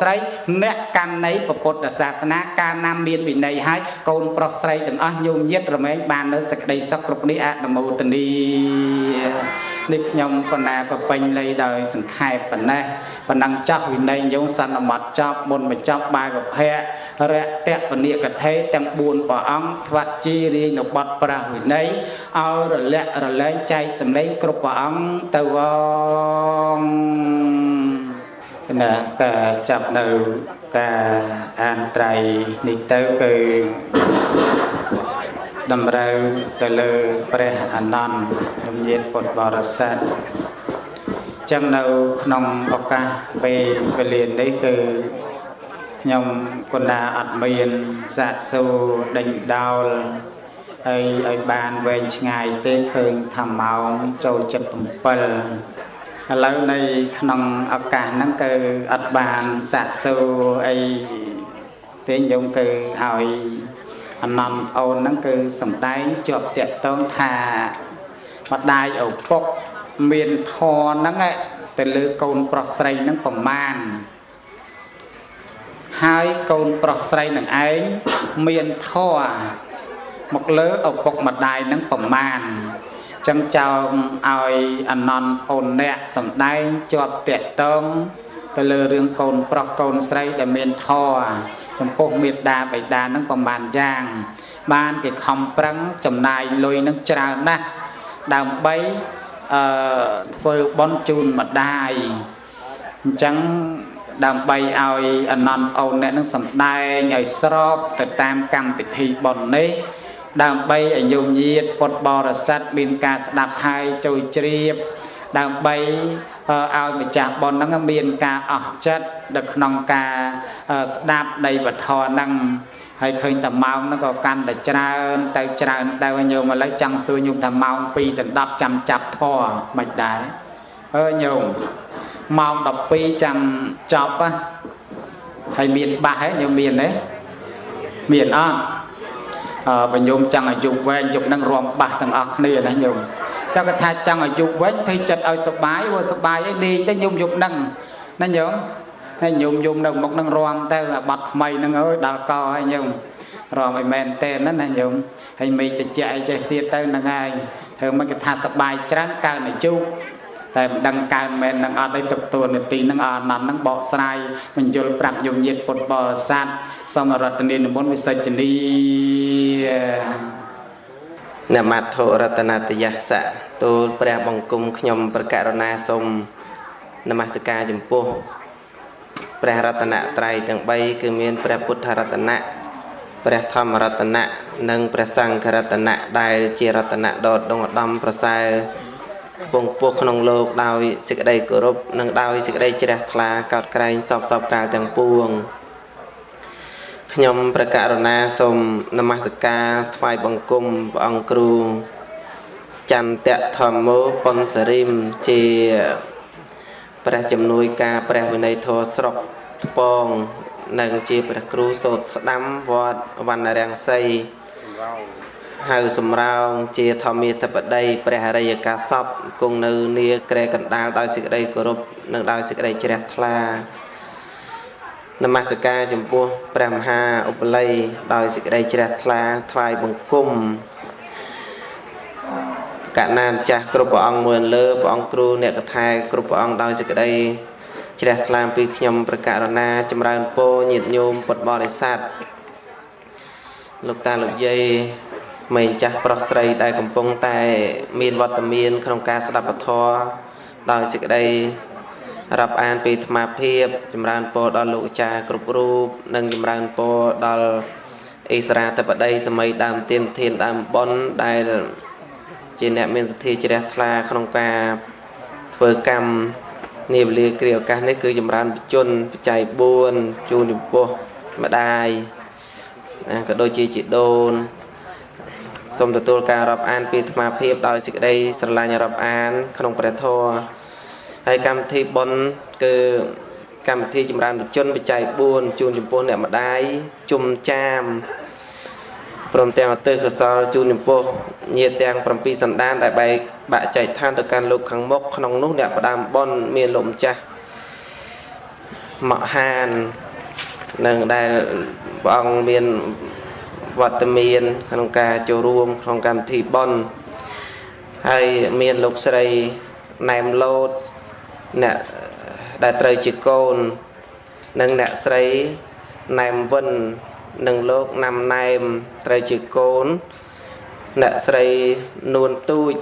ស្រីអ្នកកាន់នៃពុទ្ធសាសនាកាលណាមានវិន័យហើយកូនប្រុសស្រីទាំងអស់ញោមញាតរមែងបាននៅសេចក្តីសុខគ្រប់នេះអនុមោទនីនេះខ្ញុំបណ្ណាប្រពេញលៃដោយសង្ខេបប៉ុណ្ណេះប៉ុណ្ណឹងចាស់វិន័យយោងសន្មត់ចប់មុនបញ្ចប់បាកភៈរៈតពនិកថេទាំង4ព្រះអង្គថ្វាត់ជីរាយនៅបត់ប្រាស់វិន័យឲ្យរលាក់រលែងចែកសម្លេងគ្រប់ព្រះអង្គទៅវង ណាការចាប់នៅការអានត្រៃនេះទៅគឺតម្រូវទៅលើព្រះអនន្តជំនាញពុទ្ធបរិស័ទចឹងនៅក្នុងឱកាសពេលវេលានេះគឺខ្ញុំគុណាអត់មានសាកសួរដេញដោលហើយឲ្យបានវែងឆ្ងាយទេឃើញថាម៉ោងចូល77 ឥឡូវในក្នុងឱកាសហ្នឹងគឺអត់បានសាកសួរអីទេញោមគឺឲ្យអនន្តអូនហ្នឹងគឺសំដែងជាប់តាក់តងថាម្ដាយឪពុកមានធរហ្នឹងទៅលើកូនប្រុសស្រីហ្នឹងប្រមាណហើយកូនប្រុសស្រីនឹងឯងមានធរមកលើឪពុកម្ដាយនឹងប្រមាណ ចឹងចោមឲ្យអនន្តអូនអ្នកសំដែងជាប់តាក់តងទៅលើរឿងកូនប្រុសកូនស្រីដែលមានធរចំពោះមេត្តាបិតានឹងប្រមាណយ៉ាង បានគេខំប្រឹងចំណាយលុយនឹងច្រើនណាស់ដើម្បីអឺធ្វើបន់ជូនម្ដាយអញ្ចឹងដើម្បីឲ្យអនន្តអូនអ្នកនឹងសំដែងឲ្យស្របទៅតាមកម្មពិធីបន់នេះ ដើម្បីឲ្យញោមញាតពុទ្ធបរិស័ទមានការស្ដាប់ហើយចូលជ្រាប ដើម្បីឲ្យម្ចាស់បុណ្យហ្នឹងមានការអស់ចិត្តនៅក្នុងការស្ដាប់នៃវធហ្នឹងហើយឃើញតែម៉ោងហ្នឹងក៏កាន់តែច្រើន ទៅច្រើនទៅញោមឥឡូវចង់សួរញោមថាម៉ោង2ដល់10ចាំចាប់ធေါ်មិនដែរអើញោមម៉ោង12ចាំចប់ហើយមានបាសហ៎ញោមមានទេមានអត់អឺ បើញោមចង់អាយុវែងយប់នឹងរំបាសទាំងអស់គ្នាណាញោមចង់គាត់ថាចង់អាយុវែងធ្វើចិត្តឲ្យសុបាយព្រោះសុបាយឯងលេងទៅញោមយប់នឹងណាញោមហើយញោមញោមនៅមុខនឹងរំទៅអាបាត់ថ្មីនឹងអើយដល់កហើយញោមរំឲ្យមែនទេណាណាញោមហើយមេឃតិចអីចេះទៀតទៅនឹងហើយធ្វើមិនគេថាសុបាយច្រើនកើនអាយុតែមិនដឹងកើនមែននឹងអត់ឯទុកតួនាទីនឹងអនន្តនឹងបកស្រាយបញ្យលប្រាប់យមញាតពុទ្ធបរិស័ទសូមរតនានិមន្តវិសិជ្ជនី នមត្ថុរតនតយសៈទូលព្រះបង្គំខ្ញុំប្រករុណាសូមនមស្ការចំពោះព្រះរតនត្រ័យទាំង3គឺមានព្រះពុទ្ធរតនៈព្រះធម្មរតនៈនិងព្រះសង្ឃរតនៈដែលជារតនៈដ៏ដងឧត្តមប្រសើរខ្ពង់ខ្ពស់ក្នុងលោកដោយសេចក្តីគោរពនិងដោយសេចក្តីជ្រះថ្លាកោតក្រែងសពសពកាលទាំងពួង ខ្ញុំប្រកាសរណាសូមនមស្ការថ្វាយបង្គំព្រះអង្គគ្រូចន្ទៈធម្មោប៉ុនសរិមជាព្រះជំនួយការព្រះវិន័យធម៌ស្រុកថ្ពងនិងជាព្រះគ្រូសូត្រស្ដាំវត្តវណ្ណរាំងសីហៅសំរោងជាធម្មាធិបតីព្រះអរិយកាសពគង់នៅនីក្រែកណ្ដាលដោយសេចក្តីគោរពនិងដោយសេចក្តីជ្រះថ្លា នមស្ការចំពោះព្រះមហាឧបល័យដោយសេចក្តីជ្រះថ្លាថ្វាយបង្គំកណាម្ចាស់គ្រប់ព្រះអង្គមួយលើព្រះអង្គគ្រូអ្នកកថាគ្រប់ព្រះអង្គដោយសេចក្តីជ្រះថ្លាពីខ្ញុំប្រកាសរណាចម្រើនពរញាតិញោមពុទ្ធបរិស័ទលោកតាលោកយាយមេចាស់ប្រុសស្រីដែលកំពុងតែមានវត្តមានក្នុងការស្ដាប់ពធដោយសេចក្តី រាប់អានពីអាត្មាភាពចម្រើនពរដល់លោកអាចារ្យគ្រប់រូបនិងចម្រើនពរដល់អិសរាធិបតីសម័យដើមទានធានដើមប៉ុនដែលជាអ្នកមានសទ្ធាជ្រះថ្លាក្នុងការធ្វើកម្មនាវេលាគ្រាឱកាសនេះគឺចម្រើនបជនបច្ច័យ4ជូនចំពោះម្ដាយណាក៏ដូចជាជីដូនសូមទទួលការរាប់អានពីអាត្មាភាពដោយសេចក្តីស្រឡាញ់រាប់អាន ក្នុងព្រះធម៌ ហើយកម្មវិធីបុណ្យគឺកម្មវិធីចម្រើនជនបច្ច័យ4ជូនចំពោះអ្នកម្ដាយជុំចាមព្រមទាំងអតិកុសលជូនចំពោះញាតិទាំង7សន្តានដែលបែកបាក់ចែកឋានទៅកាន់លោកខាងមុខក្នុងនោះអ្នកផ្ដាំបុណ្យមានលោកម្ចាស់មកហាននឹងដែលព្រះអង្គមានវត្តមាន ក្នុងការចូលរួម ក្នុងកម្មវិធីបុណ្យហើយមានលោកស្រីណែមលូត អ្នកដែលត្រូវជាកូន និងអ្នកស្រីណែមវិននិងលោកណាំណែមត្រូវជាកូន អ្នកស្រីនួនទូច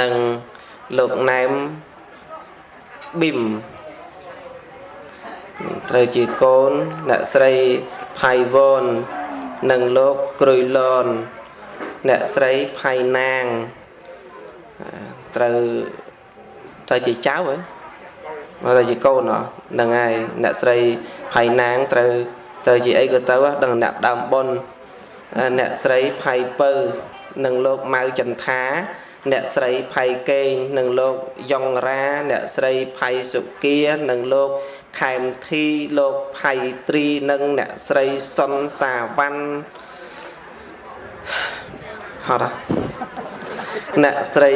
និងលោកណែមប៊ីមត្រូវជាកូនអ្នកស្រីផៃវននិងលោកក្រុយលនអ្នកស្រីផៃណាងត្រូវ ត្រូវជាចៅហ៎មកតែជាកូនហ្នឹងហើយអ្នកស្រីផៃណាងត្រូវត្រូវជាអីក៏ទៅដឹងអ្នកដើមបុនអ្នកស្រីផៃពៅនិងលោកម៉ៅចន្ទាអ្នកស្រីផៃកេងនិងលោកយ៉ងរ៉ាអ្នកស្រីផៃសុគានិងលោកខែមធីលោកផៃត្រីនិងអ្នកស្រីសុនសាវ៉ាន់ហត់អ្នកស្រី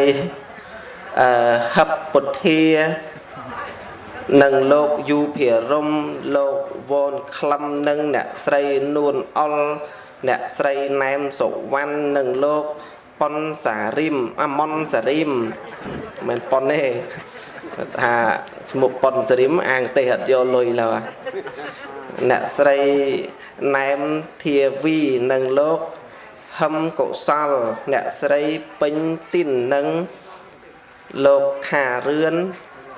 អឺហឹបពុទ្ធានិងលោកយូភិរមលោកវនក្លឹមនិងអ្នកស្រីនួនអុលអ្នកស្រីណែមសុវណ្ណនិងលោកប៉ុនសារីមអាមុនសារីមមិនប៉ុនទេថាឈ្មោះប៉ុនសារីមអាងទេសអត់យកលុយឡើយអ្នកស្រីណែមធាវីនិងលោកហឹមកុសលអ្នកស្រីពេញទីននិង លោកខារឿន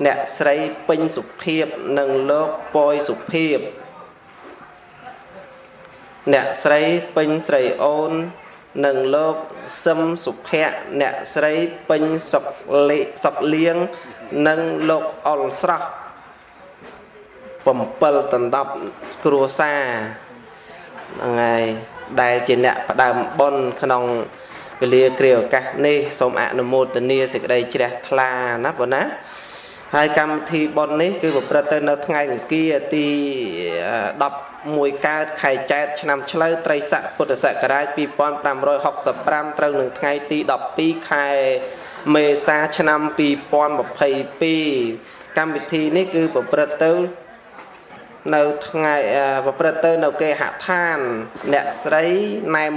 អ្នកស្រីពេញសុភាព និងលោកពយសុភាព អ្នកស្រីពេញស្រីអូន និងលោកសឹមសុភ័ក្រអ្នកស្រីពេញសុកលេសុកលៀងនិងលោកអុលស្រស់7ដណ្ដប់គ្រួសារហ្នឹងហើយដែលជាអ្នកផ្ដើមបុណ្យក្នុង វេលាគ្រាឱកាសនេះសូមអនុមោទនាសេចក្តីជ្រះថ្លាណាបងណាហើយកម្មវិធីបុណ្យនេះគឺប្រព្រឹត្តទៅនៅថ្ងៃអង្គារទី11កើតខែចែកឆ្នាំឆ្លូវត្រីស័កពុទ្ធសករាជ2565ត្រូវនឹងថ្ងៃទី12ខែមេសាឆ្នាំ2022កម្មវិធីនេះគឺប្រព្រឹត្តទៅនៅថ្ងៃប្រព្រឹត្តទៅនៅគេហដ្ឋានអ្នកស្រីណែម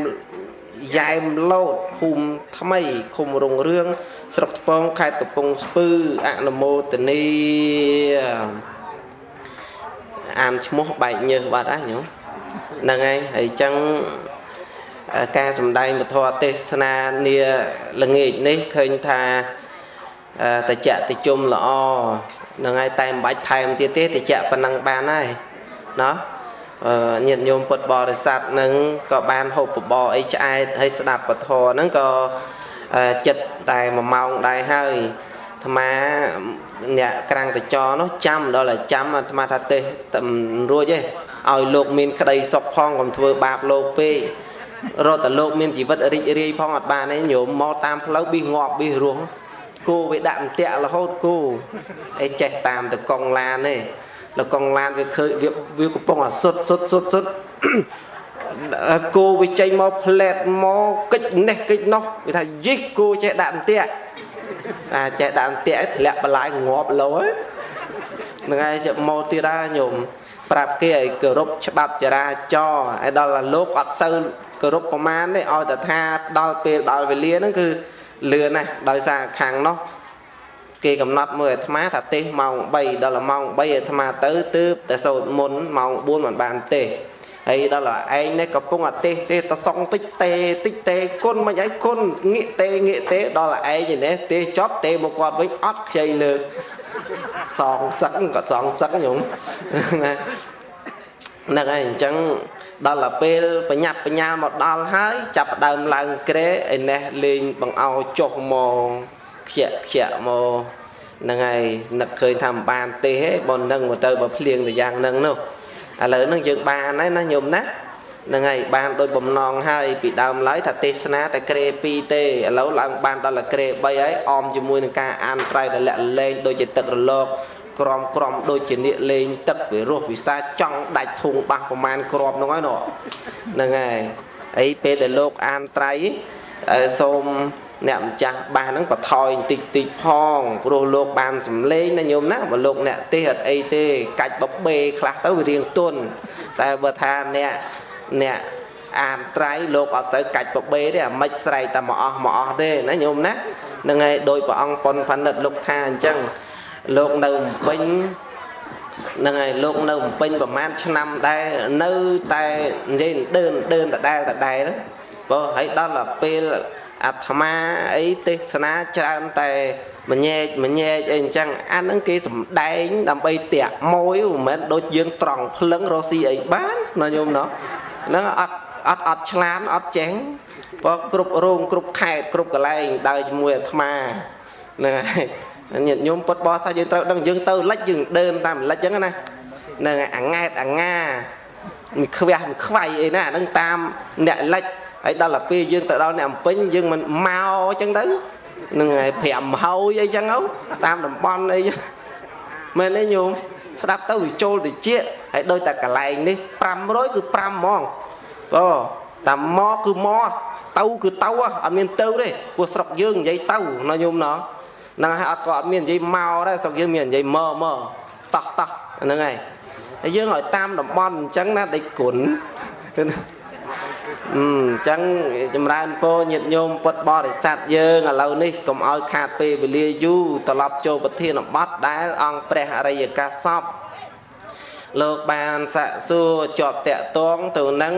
យ៉ែមលូតភូមិថ្មីឃុំរុងរឿងស្រុកថ្ពងខេត្តកំពង់ស្ពឺអនុមោទនីអានឈ្មោះបែកញើសបាត់ហើយញោមហ្នឹងហើយហើយចឹងការសំដែងពធទេសនានាល្ងាចនេះឃើញថាតចៈតិជុំល្អហ្នឹងហើយតែមិនបាច់ថែមទៀតទេតចៈប៉ុណ្ណឹងបានហើយណោះ ញាតិញោមពុទ្ធបរិស័ទនឹងក៏បានហូបបបរអីឆ្អែតហើយស្ដាប់ពធហ្នឹងក៏ចិត្តតែ1ម៉ោងដែរហើយអាត្មាអ្នកក្រាំងតចនោះចាំដល់តែចាំអាត្មាថាទេរួចទេឲ្យលោកមានក្តីសុខផងកុំធ្វើបាបលោកពេករត់តែលោកមានជីវិតរីករាយផងអត់បានទេញោមមកតាមផ្លូវប៊ីងាប់ប៊ីរស់គោវាដាក់អន្ទាក់រហូតគោអីចេះតាមតកងឡានទេ លកងឡានវាឃើញវាវាកំពុងអាសុតសុតសុតសុតគោវាចេញមកផ្លែតមកកិច្ចនេះកិច្ចនោះវាថាយិះគោចេះដាក់អន្ទាក់អាចេះដាក់អន្ទាក់ធ្លាក់បន្លាយងាប់លោហ្នឹងហើយចេះមកទៀតដែរញោមប្រាប់គេឲ្យគោរពច្បាប់ចរាចរណ៍ឲ្យដល់លោកអត់សូវគោរពប្រមាណទេឲ្យតែថាដល់ពេលដល់វេលាហ្នឹងគឺលឿនណាស់ដោយសារខាងនោះ គេកំណត់មើលអាត្មាថាទេសម៉ោង3ដល់ម៉ោង3អាត្មាទៅទើបតែសូត្រមុនម៉ោង4មិនបានទេសហើយដល់ឯងនេះកំពុងអាទេសទេតសងតិចទេតិចទេគុណមិនអីគុណងាកទេងាកទេដល់ឯងនេះទេសចប់ទេមកគាត់វិញអត់ខ្ចីលើកសងសឹកក៏សងសឹកញោមហ្នឹងហើយអញ្ចឹងដល់ទៅពេលបញ្ញាប់បញ្ញាលមកដល់ហើយចាប់ដើមឡើងក្រែឯនេះលេងបង្អោចុះមក ខ្ជាក់ខ្ជាក់មកហ្នឹងហើយនឹកឃើញថាមិនបានទេហេបើនឹងមកទៅបើភ្លៀងទៅយ៉ាងហ្នឹងនោះឥឡូវហ្នឹងយើងបានហើយណាញោមណាហ្នឹងហើយបានដោយបំណងហើយពីដើមឡើយថាទេសនាតែក្រេ2ទេឥឡូវឡើងបានដល់តែក្រេ3ហើយអមជាមួយនឹងការអានត្រៃរលាក់លែងដូចជាទឹករលកក្រំក្រំដូចជានៀកលេងទឹកវិរោះវិសាចង់ដាច់ធុងបាសប្រមាណក្រំហ្នឹងហើយនោះហ្នឹងហើយអីពេលដែលលោកអានត្រៃសូម អ្នកម្ចាស់បាសហ្នឹងបថយបន្តិចតិចផងព្រោះលោកបានសំលេងណាញោមណាបើលោកអ្នកទេអត់អីទេកាច់បបេខ្លះទៅវារៀងទន់តែបើថាអ្នកអ្នកអានត្រៃលោកអត់សូវកាច់បបេទេអាមិនស្រែកតែមកអស់មកអស់ទេណាញោមណាហ្នឹងហើយដោយព្រះអង្គប៉ុនផានិតលោកថាអញ្ចឹងលោកនៅពេញហ្នឹងហើយលោកនៅពេញប្រហែលឆ្នាំដែរនៅតែនិយាយដើនដើនដដែលដដែលបើហើយដល់ពេល អាត្មាអីទេសនាច្រើនតែមញែកម្ញែកអីអញ្ចឹងអាហ្នឹងគេសំដែងដើម្បីតាក់មួយមិនមែនដូចយើងត្រង់ភ្លឹងរស់ស៊ីអីបានណាញោមណោះហ្នឹងអត់អត់អត់ឆ្លានអត់ចេះព្រោះគ្រប់រោងគ្រប់ខេត្តគ្រប់កន្លែងដើរជាមួយអាត្មាហ្នឹងហើយញាតិញោមពុតបោះសាយើងត្រូវដឹងយើងទៅលិចយើងដើរតាមលិចអញ្ចឹងណាហ្នឹងហើយអាង៉ែតអាងាមិនខ្វះមិនខ្វាយអីណាហ្នឹងតាមអ្នកលិច ហើយដល់ទៅពេលយើងទៅដល់អ្នកអំពេញយើងមិនមកអញ្ចឹងទៅនឹងហើយ5ហើយអីចឹងទៅតាមតំបន់អីមែនទេញោមស្ដាប់ទៅវាចូលទៅជាហើយដូចតែកន្លែងនេះ500គឺ5ហ្មងអូតាមមកគឺមកទៅគឺទៅអត់មានទៅទេព្រោះស្រុកយើងនិយាយទៅណាញោមណោះហ្នឹងហើយអត់ក៏អត់មាននិយាយមកដែរស្រុកយើងមាននិយាយមកមកតោះតោះហ្នឹងហើយហើយយើងឲ្យតាមតំបន់អញ្ចឹងណាដេចគុណ អញ្ចឹងចម្រើនពរញាតិញោមពុទ្ធបរិស័ទយើងឥឡូវនេះកុំឲ្យខាតពេលវេលាយូរត្រឡប់ចូលប្រធានបទដែល អង្គព្រះអរិយកាសពលោកបានសាក់សួរជាប់តកតងទៅនឹង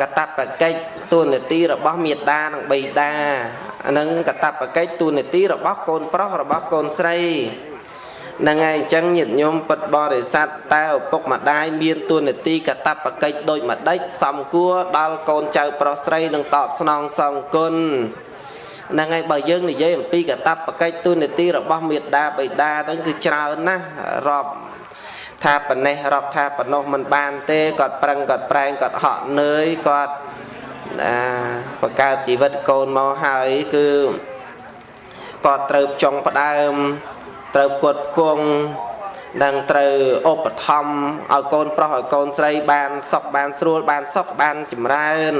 កតបកិច្ចទូនាទីរបស់មេដានិងបិតានិងកតបកិច្ចទូនាទីរបស់កូនប្រុសរបស់កូនស្រី ហ្នឹងហើយអញ្ចឹងញាតិញោមពិតបរិស័ទតើឪពុកម្ដាយមានទួនាទីកតបកិច្ចដូចម្ដេចសំគួរដល់កូនចៅប្រុសស្រីនឹងតបស្នងសងគុណហ្នឹងហើយបើយើងនិយាយអំពីកតបកិច្ចទួនាទីរបស់មេដាបិតាហ្នឹងគឺច្រើនណាស់រាប់ថាប៉ុណ្ណេះរាប់ថាប៉ុណ្ណោះមិនបានទេគាត់ប្រឹងគាត់ប្រែងគាត់ហក់នឿយគាត់អាបង្កើតជីវិតកូនមកហើយគឺគាត់ត្រូវចង់ផ្ដើម ត្រូវគាត់គង់នឹងត្រូវឧបត្ថម្ភឲ្យកូនប្រុសឲ្យកូនស្រីបានសុខបានស្រួលបានសុខបានចម្រើន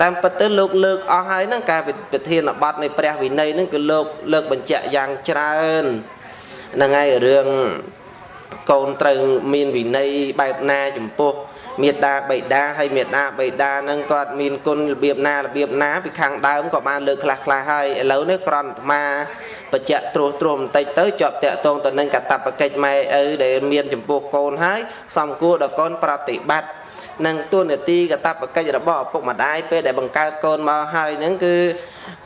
តាមពិតទៅលោកលើកអស់ហើយហ្នឹងការវិធានបတ်នៃព្រះវិន័យហ្នឹងគឺលោកលើកបញ្ជាក់យ៉ាងច្រើនហ្នឹងហើយរឿងកូនត្រូវមានវិន័យបែបណាចំពោះមេដាបៃតាហើយមេដាបៃតានឹងគាត់មានគុណរបៀបណារបៀបណាពីខាងដើមក៏បានលើកខ្លះខ្លះហើយឥឡូវនេះក្រន់អាត្មា បច្ចៈត្រួសត្រាំបន្តិចទៅជាប់តាក់ទងទៅនឹងកតបកិច្ចម៉ែឪដែលមានចំពោះកូនហើយសំគួរដល់កូនប្រតិបត្តិនឹងទួនាទីកតបកិច្ចរបស់ឪពុកម្ដាយពេលដែលបង្កើតកូនមកហើយនឹងគឺ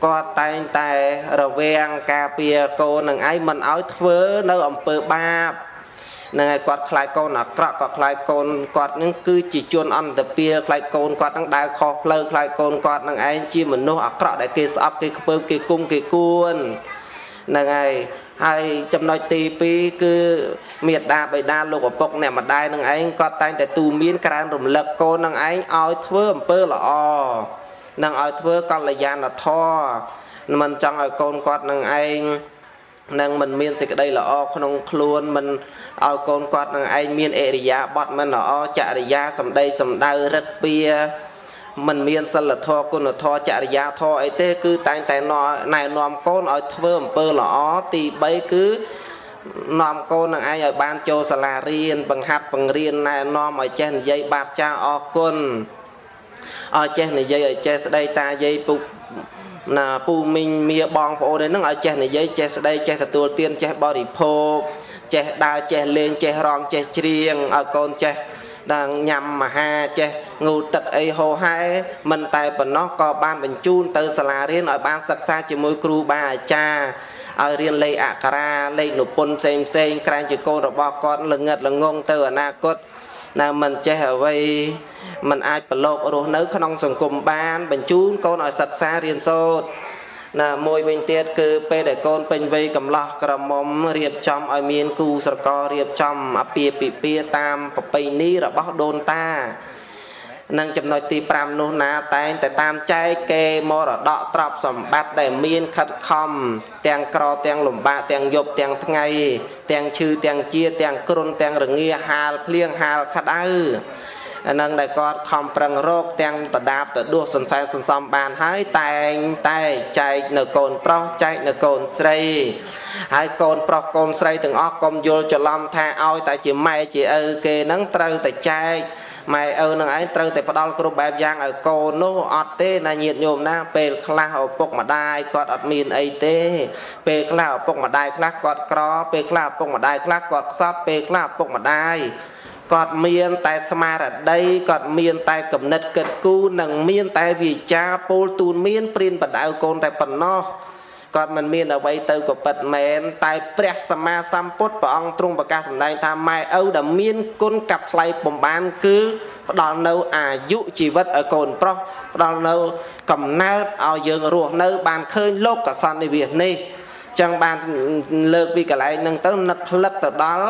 គាត់តែងតែរវាងការពារកូននឹងឯងមិនឲ្យធ្វើនៅអំពើបាបនឹងឲ្យគាត់ខ្លាចកូនអាក្រក់គាត់ខ្លាចកូនគាត់នឹងគឺជាជនអន្តពាលខ្លាចកូនគាត់នឹងដើរខុសផ្លូវខ្លាចកូនគាត់នឹងឯងជាមនុស្សអាក្រក់ដែលគេស្អប់គេខ្ពើមគេគុំគេគួន ហ្នឹងហើយហើយចំណុចទី2គឺមេដាបេដាលោកឪពុកអ្នកម្ដាយនឹងឯងគាត់តែងតែទូមានក្រើនរំលឹកកូននឹងឯងឲ្យធ្វើអំពើល្អនឹងឲ្យធ្វើកល្យាណធម៌មិនចង់ឲ្យកូនគាត់នឹងឯងនឹងមិនមានសេចក្តីល្អក្នុងខ្លួនមិនឲ្យកូនគាត់នឹងឯងមានអរិយាប័ត្រមិនល្អចរិយាសម្ដីសម្ដៅរិទ្ធពៀ មិនមានសិលធម៌គុណធម៌ចរិយាធម៌អីទេ គឺតែងតែណែនាំកូនឲ្យធ្វើអំពើល្អទី3គឺនាំកូននឹងឯងឲ្យបានចូលសាលារៀនបង្ហាត់បង្រៀនណែនាំឲ្យចេះនិយាយបាតចាអរគុណឲ្យចេះនិយាយឲ្យចេះស្ដីតាយាយពុកណាពូមីងមៀបងប្អូនហ្នឹងឲ្យចេះនិយាយចេះស្ដីចេះទទួលទានចេះបរិភោគចេះដើរចេះលេងចេះរំចេះច្រៀងឲ្យកូនចេះ ដល់ញ៉ាំអាហារចេះងូតទឹកអីហូហែមិនតែប៉ុណ្ណោះក៏បានបញ្ជូនទៅសាលារៀនឲ្យបានសិក្សាជាមួយគ្រូបាអាចារ្យឲ្យរៀនលេខអក្សរាលេខនុពន្ធផ្សេងផ្សេងក្រែងជាកូនរបស់គាត់ល្ងឹតល្ងងទៅអនាគតណាមិនចេះអ្វីมันអាចប្រឡូករស់នៅក្នុងសង្គមបាន បញ្ជូនកូនឲ្យសិក្សារៀនសូត្រ ណាមួយវិញទៀតគឺពេលដែលកូនពេញវ័យកំឡោះក្រមុំរៀបចំឲ្យមានគូស្រកររៀបចំអពាហ៍ពិពាហ៍តាមប្រពៃណីរបស់ដូនតានឹងចំណុចទី5នោះណាតែងតែតាមចែកគេមរតកទ្រព្យសម្បត្តិដែលមានខិតខំទាំងក្រទាំងលំបាកទាំងយប់ទាំងថ្ងៃ ទាំងឈឺទាំងជាទាំងគ្រុនទាំងរងាហាលភ្លៀងហាលក្តៅ អានឹងដែលគាត់ខំប្រឹងរកទាំងតដាបតដួសសន្សែនសន្សំបានហើយតែងតែចែកនៅកូនប្រុសចែកនៅកូនស្រីហើយកូនប្រុសកូនស្រីទាំងអស់កុំយល់ច្រឡំថាឲ្យតែជាម៉ែជាឪគេនឹងត្រូវតែចែកម៉ែឪនឹងឯងត្រូវតែផ្ដល់គ្រប់បែបយ៉ាងឲ្យកូននោះអត់ទេណាញាតញោមណា ពេលខ្លះឪពុកម្ដាយគាត់អត់មានអីទេ ពេលខ្លះឪពុកម្ដាយខ្លះគាត់ក្រពេលខ្លះឪពុកម្ដាយខ្លះគាត់ខ្សត់ពេលខ្លះឪពុកម្ដាយ គាត់មានតែស្មារតីគាត់មានតែគំនិតគិតគូរនិងមានតែវាចាពោលទូនមានព្រានបដៅកូនតែប៉ុណ្ណោះគាត់មិនមានអ្វីទៅក៏ពិតមែនតែព្រះសម្មាសម្ពុទ្ធព្រះអង្គទ្រង់ប្រកាសសម្ដែងថាម៉ែឪដែលមានគុណកាត់ថ្លៃបំបានគឺផ្ដល់នៅអាយុជីវិតឲ្យកូនប្រុសផ្ដល់នៅកំណើតឲ្យយើងរស់នៅបានឃើញលោកកសន្និវាសនេះចឹងបានលើកពីកន្លែងហ្នឹងទៅនឹកផ្លឹកទៅដល់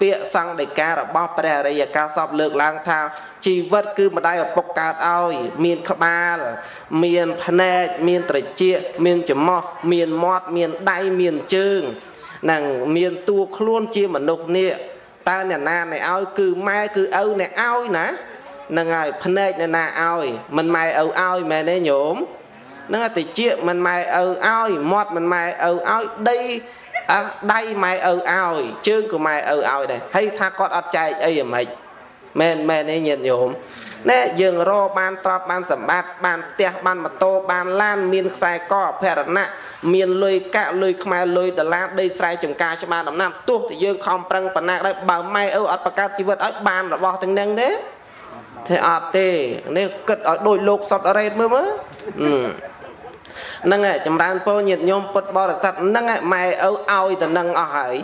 ពាក្យសង្ឃដីការបស់ព្រះអរិយកាសពលើកឡើងថាជីវិតគឺម្ដាយឪពុកកើតឲ្យមានក្បាល មានភ្នែកមានត្រចៀកមានច្រមុះមានមាត់មានដៃមានជើងនិងមានតួខ្លួនជាមនុស្សនេះតើអ្នកណាអ្នកឲ្យគឺម៉ែគឺឪអ្នកឲ្យណានឹងហើយភ្នែកអ្នកណាឲ្យមិនម៉ែឪឲ្យមែនទេញោមនឹងតែជាមិនម៉ែឪឲ្យមាត់មិនម៉ែឪឲ្យដី អើដៃម៉ែឪឲ្យជើងក៏ម៉ែឪឲ្យដែរហើយថាគាត់អត់ចែកអីហ្មងមែនមែនទេញាតិញោមណែយើងរកបានទ្រព្យបានសម្បត្តិបានផ្ទះបានម៉ូតូបានឡានមានខ្សែកអភរណៈមានលុយកាក់លុយខ្មែរលុយដុល្លារដីស្រែចម្ការច្បារដំណាំទោះតែយើងខំប្រឹងប៉ុណ្ណាដែរបើម៉ែឪអត់បង្កើតជីវិតឲ្យបានរបស់ទាំងហ្នឹងទេទេអត់ទេនេះគិតឲ្យដូចលោកសុតរ៉េតមើលមើល ហ្នឹងហើយចម្រើនពរញាតិញោមពុទ្ធបរិស័ទហ្នឹងហើយម៉ែឪឲ្យទៅនឹងអស់ហើយ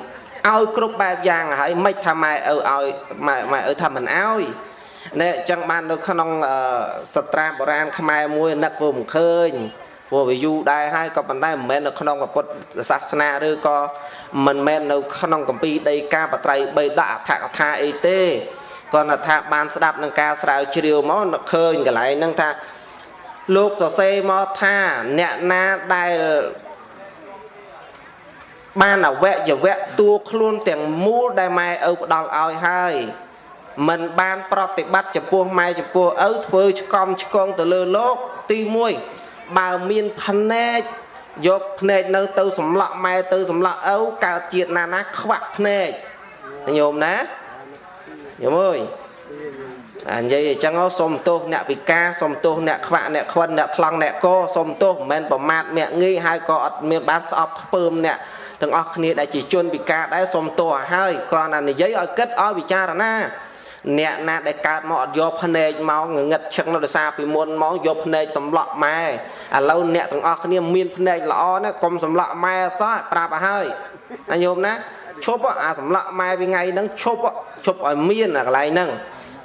ឲ្យគ្រប់បែបយ៉ាងហើយមិនថាម៉ែឪឲ្យម៉ែម៉ែឪថាមិនឲ្យនេះអញ្ចឹងបាននៅក្នុងសត្រាបុរាណខ្មែរមួយនឹកពើមិនឃើញព្រោះវាយូរដែរហើយក៏ប៉ុន្តែមិនមែននៅក្នុងពុទ្ធសាសនាឬក៏មិនមែននៅក្នុងកម្ពីដីកាបត្រៃបីដាក់អត្ថកថាអីទេគាត់ថាបានស្ដាប់នឹងការស្រាវជ្រាវមកឃើញកន្លែងហ្នឹងថា លោកសរសេរមកថាអ្នកណាដែលបានអវយវៈតួខ្លួនទាំងមូលដែលម៉ែឪផ្ដល់ឲ្យហើយមិនបានប្រតិបត្តិចំពោះម៉ែចំពោះឪធ្វើឆ្កំឆ្កងទៅលើលោកទី1បើមានភ្នែកយកភ្នែកនៅទៅសម្លក់ម៉ែទៅសម្លក់ឪកើតជាតិណាណាខ្វាក់ភ្នែកញោមណាញោមអើយ អានិយាយអញ្ចឹងសុំទោសអ្នកពិការសុំទោសអ្នកខ្វាក់អ្នកខ្វិនអ្នកថ្លង់អ្នកកសុំទោសមិនមែនប្រមាថមាក់ងាយហើយក៏អត់មានបានស្អប់ខ្ពើមអ្នកទាំងអស់គ្នាដែលជាជនពិការដែរសុំទោសឲ្យហើយគ្រាន់តែនិយាយឲ្យគិតឲ្យពិចារណាអ្នកណាដែលកើតមកអត់យកភ្នែកមកងងឹតឈឹងនៅដោយសារពីមុនមកយកភ្នែកសម្លក់ម៉ែឥឡូវអ្នកទាំងអស់គ្នាមានភ្នែកល្អណាកុំសម្លក់ម៉ែសោះប្រាប់ឲ្យហើយណាញោមណាឈប់អាសម្លក់ម៉ែពីថ្ងៃហ្នឹងឈប់ឈប់ឲ្យមានអាកន្លែងហ្នឹង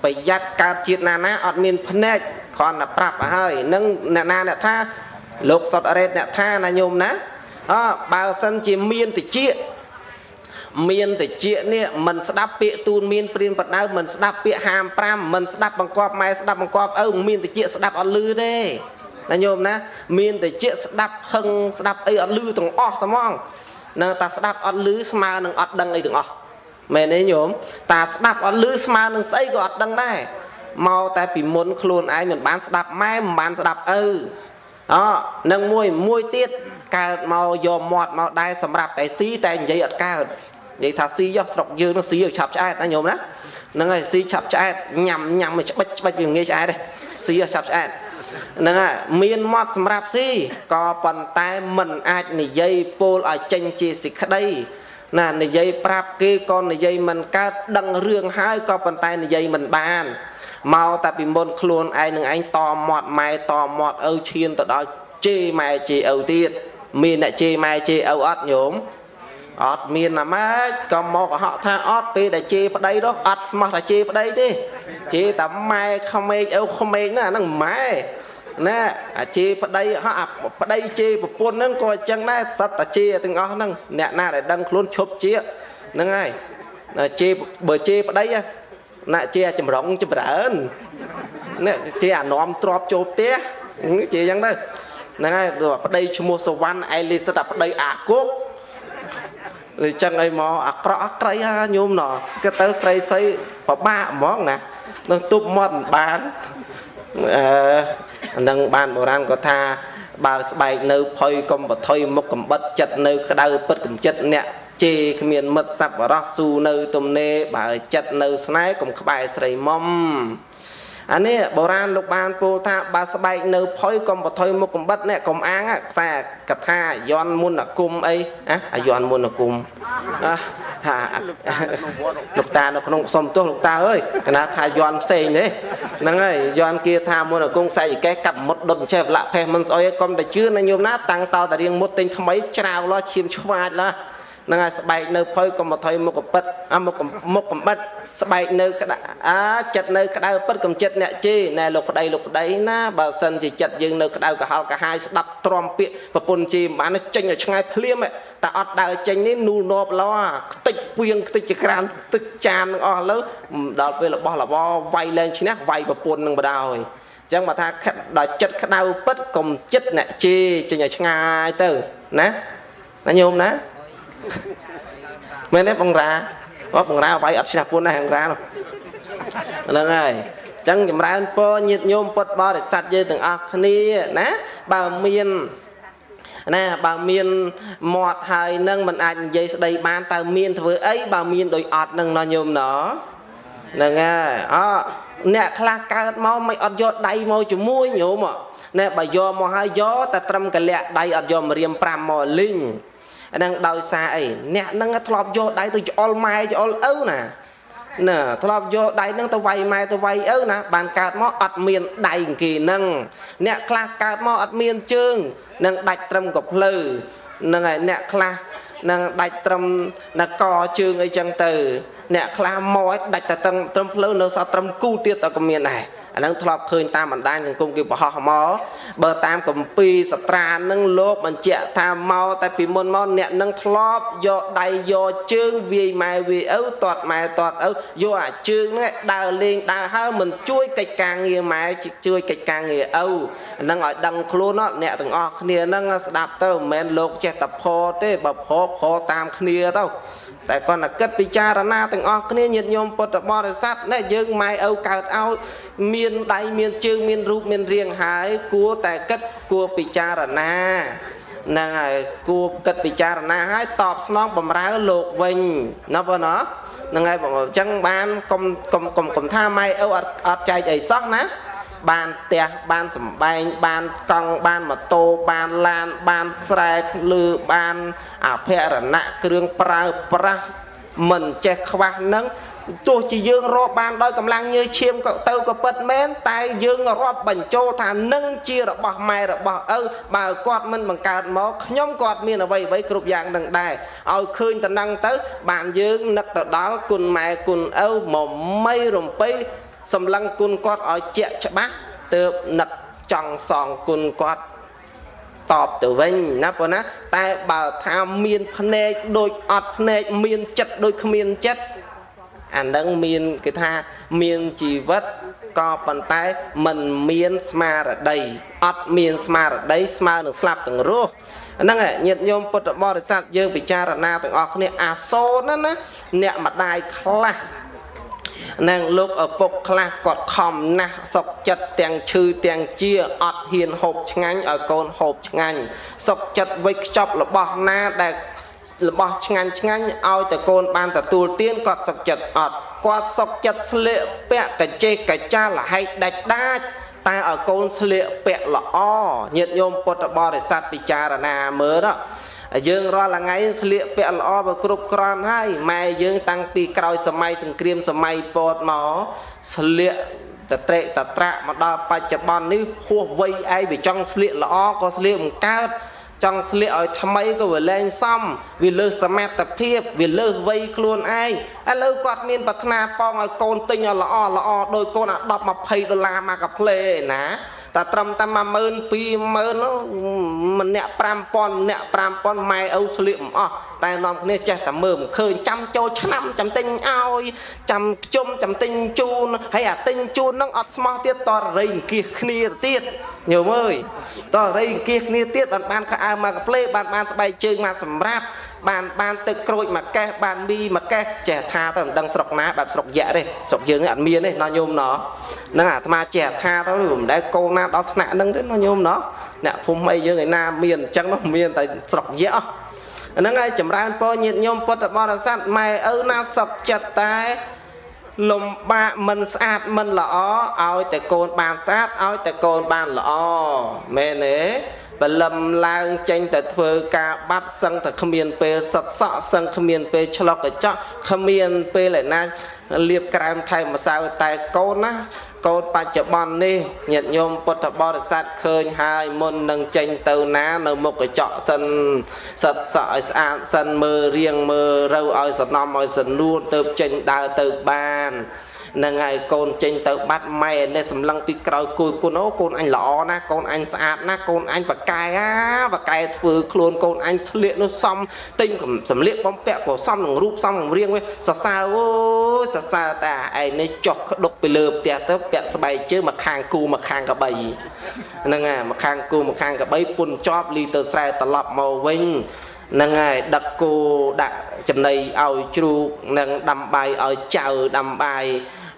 ប្រយ័ត្នកើតជាតិណាណាអត់មានភ្នែកគ្រាន់តែប្រាប់ឲ្យហើយនឹងអ្នកណាអ្នកថាលោកសុតរ៉េតអ្នកថាណាញោមណាអើបើសិនជាមានតិចមានតិចនេះមិនស្ដាប់ពាក្យទូនមានព្រានបដៅមិនស្ដាប់ពាក្យហាម5មិនស្ដាប់បង្គាប់ម៉ែស្ដាប់បង្គាប់ឪមានតិចស្ដាប់អត់លឺទេណាញោមណា មានតិចស្ដាប់ហឹងស្ដាប់អីអត់លឺទាំងអស់ហ្មងនៅតែស្ដាប់អត់លឺស្មើនឹងអត់ដឹងអីទាំងអស់ មែនទេញោមតាស្ដាប់អត់លឺស្មើនឹងស្អីក៏អត់ដឹងដែរមកតែពីមុនខ្លួនឯងមិនបានស្ដាប់ម៉ែមិនបានស្ដាប់ឪអនឹងមួយមួយទៀតកើតមកយកមាត់មកដែរសម្រាប់តែស៊ីតែនិយាយអត់កើតនិយាយថាស៊ីយោស្រុកយើងនោះស៊ីឲ្យឆាប់ឆ្អែតណាញោមណាហ្នឹងហើយស៊ីឆាប់ឆ្អែតញ៉ាំញ៉ាំឲ្យច្បិចច្បិចវាងាយឆ្អែតទេស៊ីឲ្យឆាប់ឆ្អែតហ្នឹងហើយមានមាត់សម្រាប់ស៊ីក៏ប៉ុន្តែមិនអាចនិយាយពោលឲ្យចេញជាសេចក្តី ណានិយាយប្រាប់គេក៏និយាយមិនកើតដឹងរឿងហើយក៏ប៉ុន្តែនិយាយមិនបានមកតែពីមុនខ្លួនឯងនឹងឯងតមាត់ម៉ែតមាត់ឪឈានទៅដល់ជេម៉ែជេឪទៀតមានអ្នកជេម៉ែជេឪអត់ញោមអត់មានណាម៉េចក៏មកកុហកថាអត់ពេលដែលជេប្តីនោះអត់ស្មោះថាជេប្តីទេជេតែម៉ែក្មេកឪក្មេកណាហ្នឹងម៉ែ ណាអាជេប្តីហោះអាប្តីជេប្រពន្ធហ្នឹងក៏អញ្ចឹងដែរសត្វតាជេទាំងអស់ហ្នឹងអ្នកណាដែលដឹងខ្លួនឈប់ជាហ្នឹងហើយជេបើជេប្តីណាជេចម្រុងចម្រើនណាជេអានំទ្របចូលផ្ទះជេអញ្ចឹងទៅហ្នឹងហើយប្តីឈ្មោះសវណ្ណឯលីសិតតែប្តីអាគុកអញ្ចឹងអីមកអាក្រក់អក្រីហាញោមណោះគេទៅស្រីស្រីពិបាកហ្មងណានឹងទប់មាត់មិនបានអឺ អានឹងបានបុរាណក៏ថាបើស្បែកនៅផុយកុំបថុយមុខកំបិតចិត្តនៅក្តៅពិតកំចិត្តអ្នកជេរគ្មានមិត្តសប្បុរសស៊ូនៅទំនេរបើចិត្តនៅស្នេហ៍កុំក្បែរស្រីមុំ អានេះបុរាណលោកបានពោលថាបើស្បែកនៅផុយកុំបថុយមុខកំបិតអ្នកកុំអាងខ្សែកថាយន់មុនគុំអីអាអាយន់មុនគុំអាហាលោកតានៅក្នុងសុំទោសលោកតាអើយកណាថាយន់ផ្សេងទេហ្នឹងហើយយន់គាថាមុនគុំខ្សែចកេះកាប់មុតដុតចេះប្រឡាក់ផេះមិនស្អុយកុំតែជឿណាញោមណាតាំងតតែរៀងមុតទិញថ្មីច្រាវលោឈាមឆ្វាចឡាហ្នឹងហើយស្បែកនៅផុយកុំបថុយមុខកំបិតអាមុខមុខកំបិតស្បែកនៅក្តៅអាចិត្តនៅក្តៅពិតកំចិត្តអ្នកជេណែលោកប្តីលោកប្តីណាបើសិនជាចិត្តយើងនៅក្តៅក្រហល់កាហាយស្ដាប់ទ្រាំពាក្យប្រពន្ធជេមិនបានចេញឲ្យឆ្ងាយភ្លាមតែអត់ដើរចេញនេះនូលនប់ឡោខ្ទេចពៀងខ្ទេចចក្រានទឹកចាននឹងអស់លើដល់ពេលរបស់របរវាយលែងឈ្នះវាយប្រពន្ធនឹងបដ ாய் អញ្ចឹងមកថាដល់ចិត្តក្តៅពិតកុំចិត្តអ្នកជេចេញឲ្យឆ្ងាយទៅណាណាញោមណា មែនទេបងរាអត់បង្រាវាយអត់ឈ្នះពុនណាបង្រានោះហ្នឹងហើយអញ្ចឹងចម្រើនពរញាតញោមពុតបរិស័ទយើងទាំងអស់គ្នាណាបើមានណាបើមានមាត់ហើយនឹងមិនអាចនិយាយស្ដីបានតើមានធ្វើអីបើមានដូចអត់នឹងណោះញោមណោះហ្នឹងហើយអអ្នកខ្លះកើតមកមិនអត់យកដៃមកជាមួយញោមណែបើយកមកហើយយកតែត្រឹមកលាក់ដៃអត់យកមករៀម5មកលីង ហ្នឹងដោយសារអីអ្នកហ្នឹងធ្លាប់យកដៃទៅច្អល់ម៉ែច្អល់ឪណាណាធ្លាប់យកដៃហ្នឹងទៅវាយម៉ែទៅវាយឪណាបានកើតមកអត់មានដៃគេហ្នឹងអ្នកខ្លះកើតមកអត់មានជើងនឹងដាច់ត្រឹមកភ្លៅហ្នឹងហើយអ្នកខ្លះនឹងដាច់ត្រឹមនកជើងអីចឹងទៅ អ្នកខ្លះមកដាច់តែត្រឹមត្រឹមភ្លៅនៅសល់ត្រឹមគូទៀតតែក៏មានដែរ អាហ្នឹងធ្លាប់ឃើញតាមបណ្ដាញសង្គមគេបរោះមកបើតាមកម្ពីសត្រានឹងលោកបញ្ជាក់ថាមកតែពីមុនមកអ្នកនឹងធ្លាប់យកដៃយកជើងវាយម៉ែវាយឪតាត់ម៉ែតាត់ឪយកអាជើងហ្នឹងដើរលេងដើរហើមិនជួយកិច្ចការងារម៉ែជួយកិច្ចការងារឪហ្នឹងឲ្យដឹងខ្លួនអ្នកទាំងអស់គ្នាហ្នឹងស្ដាប់ទៅមិនមែនលោកចេះតែផទេបើផផតាមគ្នាទៅ តែគាត់តែគិតពិចារណាទាំងអស់គ្នាញាតិញោមពុទ្ធបរិស័ទណែយើងម៉ែឪកើតឲ្យមានដៃមានជើងមានរូបមានរាងហើយគួរតែគិតគួរពិចារណាហ្នឹងហើយគួរគិតពិចារណាហើយតបស្នងបំរើលោកវិញណាបងណាហ្នឹងហើយបងអញ្ចឹងបានកុំកុំកុំកុំថាម៉ែឪអត់អត់ចែកអីសោះណា បានផ្ទះបានសំបែងបានកង់បានម៉ូតូបានឡានបានស្រែភ្លឺបានអភរណៈគ្រឿងប្រើប្រាស់មិនចេះខ្វះនឹងទោះជាយើងរាប់បានដោយកម្លាំងញើសឈាមក៏ទៅក៏ពិតមែនតែយើងរាប់បញ្ចូលថានឹងជារបស់ម៉ែរបស់ឪបើគាត់មិនបង្កើតមកខ្ញុំគាត់មានអ្វីអ្វីគ្រប់យ៉ាងនឹងដែរឲ្យឃើញតំណឹងទៅ បានយើងនឹកទៅដល់គុណម៉ែគុណឪមកមីរំពៃ សម្លឹងគុណគាត់ឲ្យជាក់ច្បាស់ទើបនឹកចង់សងគុណគាត់តបទៅវិញណាប៉ុណ្ណាតែបើថាមានភ្នែកដូចអត់ភ្នែកមានចិត្តដូចគ្មានចិត្តអានឹងមានគេថាមានជីវិតក៏ប៉ុន្តែมันមានស្មារតីអត់មានស្មារតីស្មើនឹងស្លាប់ទាំងរស់ហ្នឹងញាតិញោមពុទ្ធបរិស័ទយើងពិចារណាទាំងអស់គ្នាអាសូរណាណាអ្នកម្ដាយខ្លះ នឹងលោកឪពុកខ្លះគាត់ខំណាស់សុកចិត្តទាំងឈឺទាំងជាអត់ហ៊ានហូបឆ្ងាញ់ឲ្យកូនហូបឆ្ងាញ់សុកចិត្តវិចខ្ចប់របស់ណាដែលរបស់ឆ្ងាញ់ឆ្ងាញ់ឲ្យតែកូនបានទទួលទានគាត់សុកចិត្តអត់គាត់សុកចិត្តស្លៀកពាក់កចេកកចាលហែកដាច់ដាច់តែឲ្យកូនស្លៀកពាក់ល្អញាតិញោមពុទ្ធបរិស័ទពិចារណាមើល យើងរាល់ថ្ងៃស្លៀកពាក់ល្អបើគ្រប់គ្រាន់ហើយម៉ែយើងតាំងពីក្រោយសម័យសង្គ្រាមសម័យពតមកស្លៀកតត្រេកតត្រាក់មកដល់បច្ចុប្បន្ននេះហួសវ័យឯងវាចង់ស្លៀកល្អក៏ស្លៀកមិនកើតចង់ស្លៀកឲ្យថ្មីក៏វាលែងសមវាលើសសមត្ថភាពវាលើសវ័យខ្លួនឯងឥឡូវគាត់មានប្រាថ្នាប៉ងឲ្យកូនទិញឲ្យល្អល្អដោយកូនអា10 20ដុល្លារមកកាផ្លេណា តែត្រឹមតែ10000 20000ម្នាក់5000ម្នាក់5000ម៉ែឪស្លៀកមិនអស់ តែនាំគ្នាចេះតែមើលមិនឃើញចាំចូលឆ្នាំចាំទិញឲ្យចាំខ្ជុំចាំទិញជូនហើយអាទិញជូនហ្នឹងអត់ស្មោះទៀតតររៃអង្គាសគ្នាទៀតញោមអើយតររៃអង្គាសគ្នាទៀតបានបានខោអាវមកកាផ្លេបានបានស្បែកជើងមកសម្រាប់បានបានទឹកក្រូចមួយកេះបានមីមួយកេះចេះថាទៅមិនដឹងស្រុកណាបែបស្រុកយៈទេស្រុកយើងនេះអត់មានទេណោះញោមណោះហ្នឹងអាត្មាចេះថាទៅមិនដែលកូនណាដល់ថ្នាក់ហ្នឹងទេណោះញោមណោះអ្នកភូមិអីយើងឯណាមានអញ្ចឹងនោះមានតែស្រុកយៈ ហ្នឹងហើយចម្រើនពរញាតញោមពុទ្ធបរិស័ទម៉ែឪណាសុខចិត្តតែលំបាកមិនស្អាតមិនល្អឲ្យតែកូនបានស្អាតឲ្យតែកូនបានល្អមែនទេបលឹមឡើងចេញតែធ្វើការបាត់សឹងតែគ្មានពេលសិតសក់សឹងគ្មានពេលឆ្លុកកញ្ចក់គ្មានពេលឯណាលៀបក្រែមថែមម្សៅតែកូនណា កូនបច្ចុប្បន្ននេះញាតិញោមពុទ្ធបរិស័ទឃើញហើយមុននឹងចេញទៅណានៅមុខកញ្ចក់សិនសិតសក់ឲ្យស្អាតសិនមើលរៀងមើលរូវឲ្យសំណំឲ្យសនួនទៅចេញដើរទៅបាន នឹងហើយកូនចេញទៅបាត់ម៉ែនេះសម្លឹងពីក្រោយគួយគុណអូកូនអញល្អណាស់កូនអញស្អាតណាស់កូនអញបកែអាបកែធ្វើខ្លួនកូនអញស្លៀកនោះសំទិញសម្លៀកបំពាក់ក៏សំនឹងរូបសំនឹងរៀងវិញសរសើរអូយសរសើរតែឯនេះចុះក្ដុកពីលើផ្ទះទៅពាក់ស្បែកជើងមកខាងគូមកខាងកបីហ្នឹងហើយមកខាងគូមកខាងកបីពុនជាប់លីទៅស្រែត្រឡប់មកវិញហ្នឹងហើយដឹកគោដាក់ចំណីឲ្យជ្រូកនិងដាំបាយឲ្យចៅដាំបាយ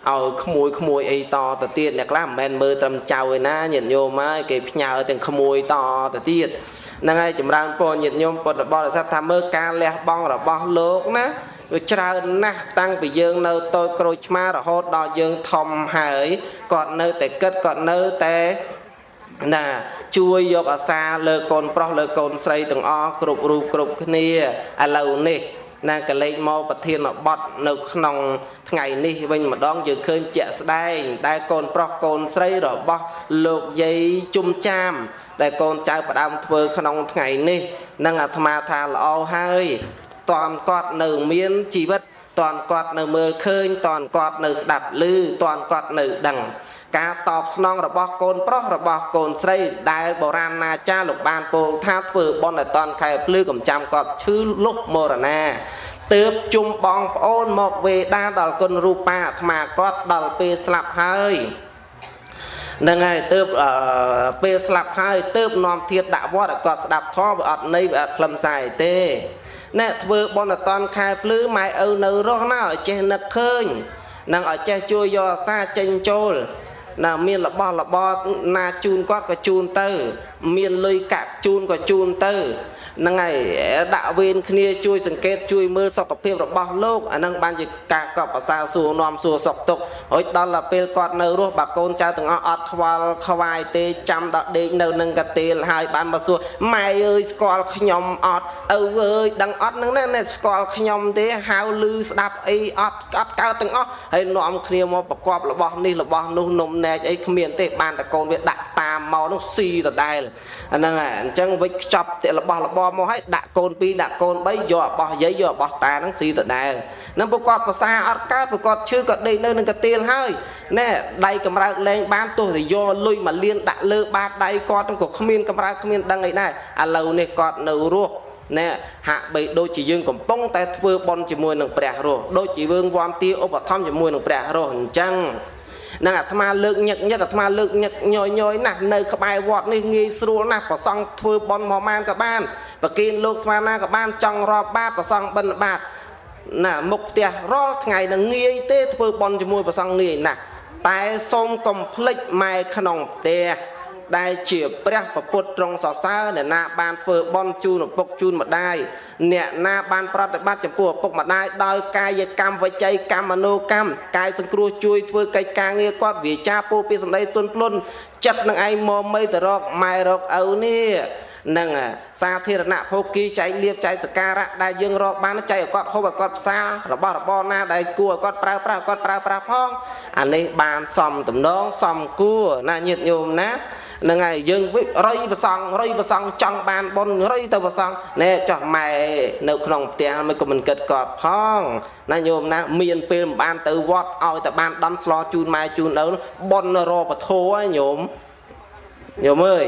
ឲ្យក្មួយក្មួយអីតទៅទៀតអ្នកខ្លះមិនមែនមើលត្រឹមចៅឯណាញាតិញោមហើយគេផ្ញើទាំងក្មួយតទៅទៀតហ្នឹងហើយចម្រើនពរញាតិញោមពុទ្ធបរិស័ទថាមើលការលះបង់របស់លោកណាវាច្រើនណាស់តាំងពីយើងនៅតូចក្រូចឆ្មារហូតដល់យើងធំហើយគាត់នៅតែគិតគាត់នៅតែណាជួយយកអាសាលើកូនប្រុសលើកូនស្រីទាំងអស់គ្រប់រូបគ្រប់គ្នាឥឡូវនេះ ណាកលេចមកប្រធានបត់នៅក្នុងថ្ងៃនេះវិញម្ដងយើងឃើញជាក់ស្ដែង ដែលកូនប្រុសកូនស្រីរបស់លោកយាយជុំចាម ដែលកូនចៅផ្ដើមធ្វើក្នុងថ្ងៃនេះនឹងអាត្មាថាល្អហើយតនគាត់នៅមានជីវិតតនគាត់នៅមើលឃើញតនគាត់នៅស្ដាប់ឮតនគាត់នៅដឹង ការតបស្នងរបស់កូនប្រុសរបស់កូនស្រី ដែលបុរាណណាចារ្យលោកបានពោលថាធ្វើបន់ឲ្យតនខែភ្លឺកំចាំគាត់ឈឺលុះមរណាទើបជុំបងប្អូនមកវេដាដល់គុណរូបាអាត្មាគាត់ដល់ពេលស្លាប់ហើយនឹងហើយទើបពេលស្លាប់ហើយទើបនាំធៀបដាក់វត្តឲ្យគាត់ស្ដាប់ធម៌វាអត់ន័យវាអត់ខ្លឹមសារអីទេអ្នកធ្វើបន់អតនខែភ្លឺម៉ែឪនៅរស់ណាឲ្យចេះនឹកឃើញនឹងឲ្យចេះជួយយកអាសាចេញចូល ណាមានរបស់របរណាជូនគាត់ក៏ជូនទៅ មានលុយកាក់ជូនក៏ជូនទៅ ហ្នឹងហើយដាក់វេនគ្នាជួយសង្កេតជួយមើលសុខភាពរបស់លោកអាហ្នឹងបានជាការកប់អាសាសួរនាំសួរសុខទុក្ខហើយដល់ទៅពេលគាត់នៅរស់បាកូនចៅទាំងអស់អត់ខ្វល់ខ្វាយទេចាំដល់ដេកនៅនឹងកាទៀលហើយបានមកសួរម៉ែអើយស្គាល់ខ្ញុំអត់ឪអើយដឹងអត់ហ្នឹងណាស្គាល់ខ្ញុំទេហៅឮស្ដាប់អីអត់អត់កើតទាំងអស់ហើយនាំគ្នាមកប្រកបរបស់នេះរបស់នោះនំនែកអីគ្មានទេបានតែកូនវាដាក់តាមមកនោះស៊ីដដែលអាហ្នឹងហើយអញ្ចឹងវិចខ្ចប់របស់របរមកឲ្យដាក់កូន2ដាក់កូន3យករបស់យាយយករបស់តាហ្នឹងស៊ីដដែលនឹងប្រកបភាសាអត់កើតប្រកបឈឺក៏ដេកនៅនឹងកាទៀលហើយណែដៃកម្រើកលែងបានទោះតែយកលុយមកលៀនដាក់លើបាតដៃគាត់ហ្នឹងក៏គ្មានកម្រើកគ្មានដឹងអីដែរឥឡូវនេះគាត់នៅរស់ណែហាក់បីដូចជាយើងកំពុងតែធ្វើបន់ជាមួយនឹងព្រះរស់ដូចជាយើងវ័នទាឧបត្ថម្ភជាមួយនឹងព្រះរស់អញ្ចឹង នឹងអាត្មាលើកញឹកញឹកអាត្មាលើកញឹកញយញយណាស់នៅក្បែរវត្តនេះងាយស្រួលណាស់ប្រសង់ធ្វើបន់មកម៉ានក៏បានប្រគិនលោកស្មាណាក៏បានចង់រាប់បាតប្រសង់បិណ្ឌបាតណាមុខផ្ទះរាល់ថ្ងៃនឹងងាយទេធ្វើបន់ជាមួយប្រសង់ងាយណាស់តែសូមកុំភ្លេចម៉ែក្នុងផ្ទះ ដែលជាព្រះពពុទ្ធត្រង់សរសើរអ្នកណាបានធ្វើបន់ជូនឪពុកជូនម្ដាយអ្នកណាបានប្រតិបត្តិចំពោះឪពុកម្ដាយដោយកាយកម្មវិច័យកម្មមនោកម្មកាយសង្គ្រោះជួយធ្វើកិច្ចការងារគាត់វាចាពោពីសម្ដីទុនភ្លុនចិត្តនឹងឯងមកមីទៅរកម៉ែរកឪនេះនឹងសាធារណៈភោគីចែកលៀបចែកសការៈដែលយើងរកបានចែកឲ្យគាត់ហូបឲ្យគាត់ផ្សាររបស់របរណាដែលគួរឲ្យគាត់ប្រើប្រាស់គាត់ប្រើប្រាស់ផងអានេះបានសំតំណងសំគួរណាញាតិញោមណា ហ្នឹងហើយយើងវិរៃប្រសងរៃប្រសងចង់បានបុណ្យរៃទៅប្រសងណែចោះម៉ែនៅក្នុងផ្ទះមិនក៏មិនគិតគាត់ផងណាញោមណាមានពេលមិនបានទៅវត្តឲ្យតែបានដំស្លជូនម៉ែជូនឪបុណ្យរពធហើយញោមញោមអើយ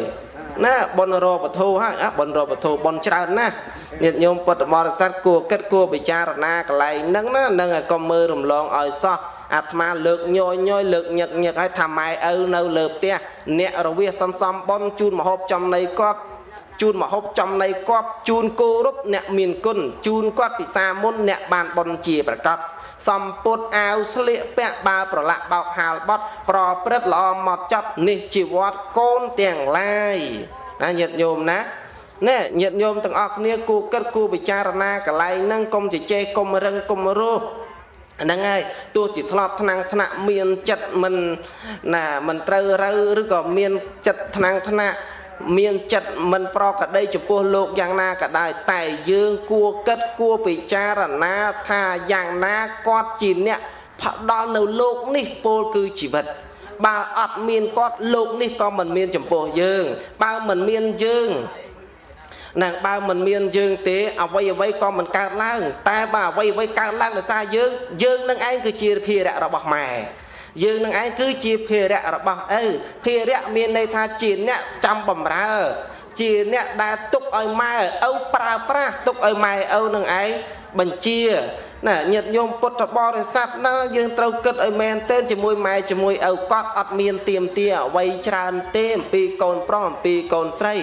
ណាបុណ្យរពធហើយអាបុណ្យរពធបុណ្យច្រើនណាស់ញាតិញោមពុទ្ធបរិស័ទគួរគិតគួរពិចារណាកន្លែងហ្នឹងណានឹងឲ្យកុំមើលរំលងឲ្យសោះ អាត្មាលើកញយញយលើកញឹកញឹកឲ្យថាម៉ែឪនៅលើផ្ទះអ្នករវាសន្សំបុណ្យជូនមហូបចំណីគាត់ជូនមហូបចំណីគាត់ជូនគោរពអ្នកមានគុណជូនគាត់ពិសាមុនអ្នកបានបុណ្យជាប្រកបសំពុតអាវស្លៀកពាក់បើប្រឡាក់បោកហាលបត់ប្រព្រឹត្តល្អមកចត់នេះជីវត្តកូនទាំងឡាយណាញាតិញោមណាណែញាតិញោមទាំងអស់គ្នាគួរគិតគួរពិចារណាកន្លែងហ្នឹងកុំជជែកកុំរឹងកុំរោះ ហ្នឹងហើយទោះជាធ្លាប់ថ្នាំងថ្នាក់មានចិត្តមិនណាមិនត្រូវរើឬក៏មានចិត្តថ្នាំងថ្នាក់មានចិត្តមិនប្រកដីចំពោះលោកយ៉ាងណាក៏ដោយតែយើងគួរគិតគួរពិចារណាថាយ៉ាងណាគាត់ជាអ្នកផ្ដល់នៅលោកនេះពោលគឺជីវិតបើអត់មានគាត់លោកនេះក៏មិនមានចំពោះយើង បើមិនមានយើង ណាបើមិនមានយើងទេអ្វីអ្វីក៏មិនកើតឡើង តែបើអ្វីអ្វីកើតឡើងដោយសារយើងយើងនឹងឯងគឺជាភារៈរបស់ម៉ែយើងនឹងឯងគឺជាភារៈរបស់ឪភារៈមានន័យថាជាអ្នកចាំបំរើជាអ្នកដែលទុកឲ្យម៉ែឪប្រើប្រាស់ទុកឲ្យម៉ែឪនឹងឯងបញ្ជាណាញាតិញោមពុទ្ធបរិស័ទណាយើងត្រូវគិតឲ្យមែនទែនជាមួយម៉ែជាមួយឪគាត់អត់មានទៀមទាអ្វីច្រើនទេអំពីកូនប្រុសអំពីកូនស្រី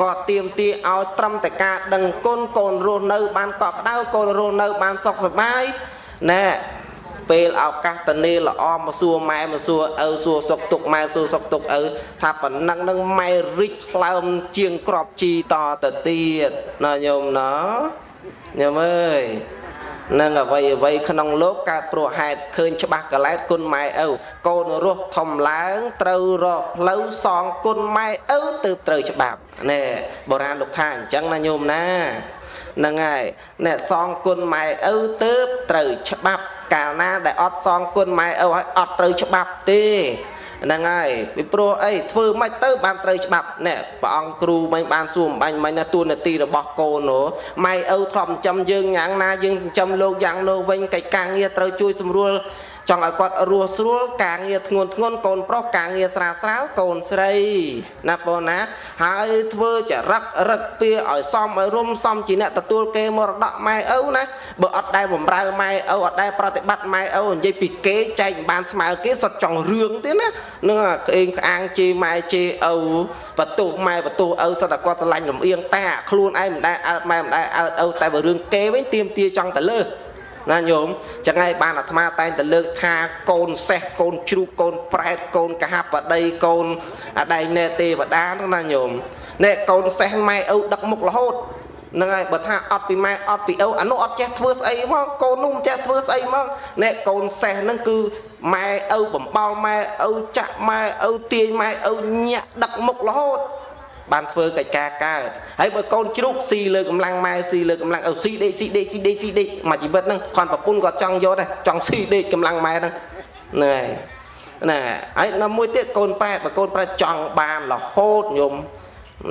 គាត់ទៀមទាឲ្យត្រឹមតែការដឹងគុណកូនរស់នៅ បានកក់ក្ដៅកូនរស់នៅបានសុខសប្បាយណែពេលឱកាសតនេល្អមកសួរម៉ែមកសួរឪសួរសុកទុកម៉ែសួរសុកទុកឪថាប៉ុណ្ណឹងនឹងម៉ែរិចថ្លើមជាងក្របជីតទៅទៀតណាញោមណាញោមអើយ នឹងអ្វីអ្វីក្នុងលោកកើតព្រោះហេតុឃើញច្បាស់កលែតគុណម៉ែឪកូនរស់ធំឡើងត្រូវរកផ្លូវសងគុណម៉ែឪទើបត្រូវច្បាប់ណែបុរាណលោកថាអញ្ចឹងណាញោមណាហ្នឹងហើយអ្នកសងគុណម៉ែឪទើបត្រូវច្បាប់ កាលណាដែលអត់សងគុណម៉ែឪឲ្យអត់ត្រូវច្បាប់ទេ ហ្នឹងហើយពីព្រោះអីធ្វើមិនទៅបានត្រូវច្បាប់ណែព្រះអង្គគ្រូមិញបានសួរអំបញ្ញមិញណាទួនាទីរបស់កូននោះម៉ែឪធ្លាប់ចិញ្ចឹមយើងយ៉ាងណាយើងចិញ្ចឹមលោកយ៉ាងនោះវិញកិច្ចការងារត្រូវជួយសម្រួល ចង់ឲ្យគាត់រស់ស្រួលការងារធ្ងន់ធ្ងន់កូនប្រុសការងារស្រាលស្រាលកូនស្រីណាបងណា ហើយធ្វើចរិតរឹកពីឲ្យសមឲ្យរុំសមជាអ្នកទទួលគេមរតកម៉ែឪណាបើអត់ដែលបំរើម៉ែឪអត់ដែលប្រតិបត្តិម៉ែឪនិយាយពីគេចែកមិនបានស្មើគេសុទ្ធចង់រឿងទេណានឹងក្អេងក្អាងជេរម៉ែជេរឪបន្ទោសម៉ែបន្ទោសឪសុទ្ធតែគាត់ស្រឡាញ់លំអៀងតាខ្លួនឯងមិនដែលអើតម៉ែមិនដែលអើតឪតែបើរឿងគេវិញទៀមទាចង់ទៅលើ ណាញោមចឹងហើយបានអាត្មាតែងតែលើកថាកូនសេះកូនជ្រូកកូនប្រែតកូនកហបតីកូនអដែងណែទេវតាណាញោមណែកូនសេះម៉ែឪដឹកមុខរហូតហ្នឹងហើយបើថាអត់ពីម៉ែអត់ពីឪអានោះអត់ចេះធ្វើស្អីមកកូននោះមិនចេះធ្វើស្អីមកណែកូនសេះហ្នឹងគឺម៉ែឪបំបល់ម៉ែឪចាក់ម៉ែឪទាញម៉ែឪញាក់ដឹកមុខរហូត បានធ្វើកិច្ចការកើតហើយបើកូនជ្រូកស៊ីលើកម្លាំងម៉ែស៊ីលើកម្លាំងឪស៊ីដេកស៊ីដេកស៊ីដេកស៊ីដេកមួយជីវិតហ្នឹងគាត់ប្រពន្ធគាត់ចង់យកដែរចង់ស៊ីដេកកម្លាំងម៉ែហ្នឹងណែណែហើយនៅមួយទៀតកូនប្រែតបើកូនប្រែតចង់បានរហូតញោម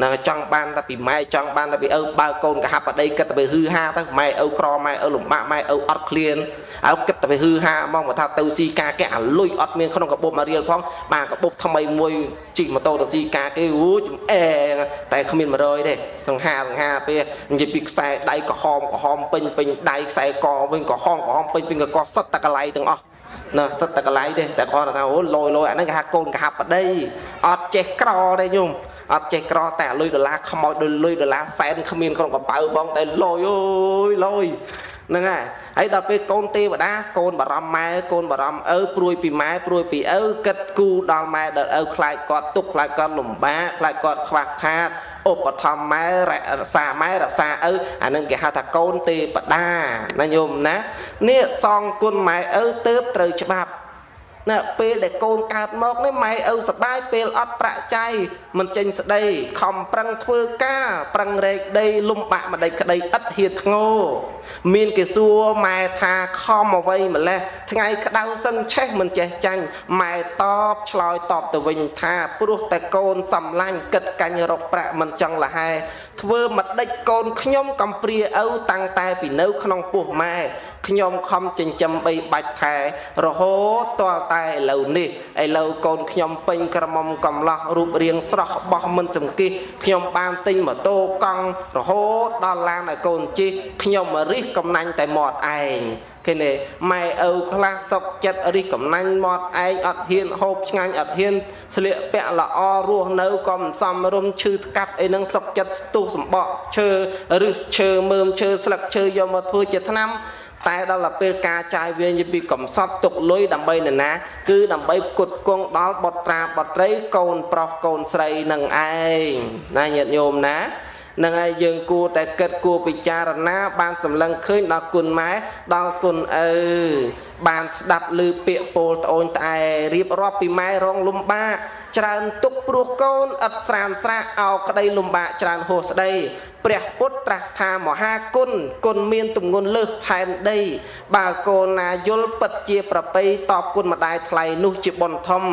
ណាចង់បានតែពីម៉ែចង់បានតែពីឪបើកូនកហបដីគិតតែពីហឺហាទៅម៉ែឪក្រម៉ែឪលំបាកម៉ែឪអត់ឃ្លានហើយគិតតែពីហឺហាហ្មងបើថាទៅស៊ីការគេអាលុយអត់មានក្នុងកាបូបមករៀលផងបានកបូបថ្មីមួយជិះម៉ូតូទៅស៊ីការគេអូចំអែតែគ្មាន100ទេសង្ហាសង្ហាពេលនិយាយពីខ្សែដៃក្រហមក្រហមពេញពេញដៃខ្សែកវិញក្រហមក្រហមពេញពេញកកសុទ្ធតែកន្លែងទាំងអស់ណាសិតតែកន្លែងទេតែគាត់ថាអូលយលយអាហ្នឹងគេហៅកូនកហាប់បដីអត់ចេះក្រទេញោម អត់ចេះក្រតែលុយដុល្លារខ្មោចដូចលុយដុល្លារសែនគ្មានក្នុងកប៉ៅបងតែលយអូយលយហ្នឹងហើយហើយដល់ពេលកូនទេវតាកូនបារម្ភម៉ែកូនបារម្ភឪព្រួយពីម៉ែព្រួយពីឪគិតគូដល់ម៉ែដល់ឪខ្លាចគាត់ទុកខ្លាចគាត់លំបាកខ្លាចគាត់ខ្វះខាតឧបត្ថម្ភម៉ែរក្សាម៉ែរក្សាឪអានឹងគេហៅថាកូនទេវតាណាញោមណានេះសងគុណម៉ែឪទៅត្រូវច្បាប់ ណាពេលដែលកូនកើតមកនេះម៉ែឪសបាយពេលអត់ប្រាក់ចៃមិនចេញស្ដីខំប្រឹងធ្វើការប្រឹងរែកដីលំបាក់ម្ដេចក្ដីឥតហៀតធ្ងោមានគេសួរម៉ែថាខំអ្វីម្លេះថ្ងៃក្តៅសឹងឆេះមិនចេះចាញ់ម៉ែតបឆ្លើយតបទៅវិញថាព្រោះតែកូនសំឡាញ់គិតកាញ់រកប្រាក់មិនចង់លហែធ្វើម្ដេចកូនខ្ញុំកំព្រាឪតាំងតែពីនៅក្នុងពោះម៉ែ ខ្ញុំខំចិញ្ចឹមបីបាច់ថែរហូតតរតែឥឡូវនេះឥឡូវកូនខ្ញុំពេញក្រមុំកំឡោះរូបរាងស្រស់បោះមិនសង្គិះខ្ញុំបានទិញម៉ូតូកង់រហូតដល់ឡានឲ្យកូនជិះខ្ញុំមករិះកំណាញ់តែមាត់ឯងឃើញទេម៉ែឪខ្លះសុកចិត្តរិះកំណាញ់មាត់ឯងអត់ហ៊ានហូបឆ្ងាញ់អត់ហ៊ានស្លៀកពាក់ល្អរស់នៅក៏មិនសមរម្យឈឺថ្កាត់អីហ្នឹងសុកចិត្តស្ទុះសម្បកឈើឬឈើមើមឈើស្លឹកឈើយកមកធ្វើជាថ្នាំ តែដល់ទៅពេលការចាយវាយពីកំសត់ទុកលុយដើម្បីនរណា គឺដើម្បីផ្គត់ផ្គង់ដល់បុត្រាបុត្រីកូនប្រុសកូនស្រីនឹងឯងណាញាតិញោមណា នឹងហើយយើងគួរតែគិតគួរពិចារណា បានសម្លឹងឃើញដល់គុណម៉ែដល់គុណឪបានស្ដាប់ឮពាក្យពោលត្អូញត្អែរៀបរាប់ពីម៉ែរងលំបាកច្រើនទុកព្រោះកូនឥតស្រានស្រាអោក្តីលំបាកច្រើនហួសស្ដីព្រះពុទ្ធត្រាស់ថាមហាគុណគុណមានទម្ងន់លើសផែនដី បើកូនណាយល់ពិតជាប្រពៃតបគុណម្ដាយថ្លៃនោះជាបុណ្យធំ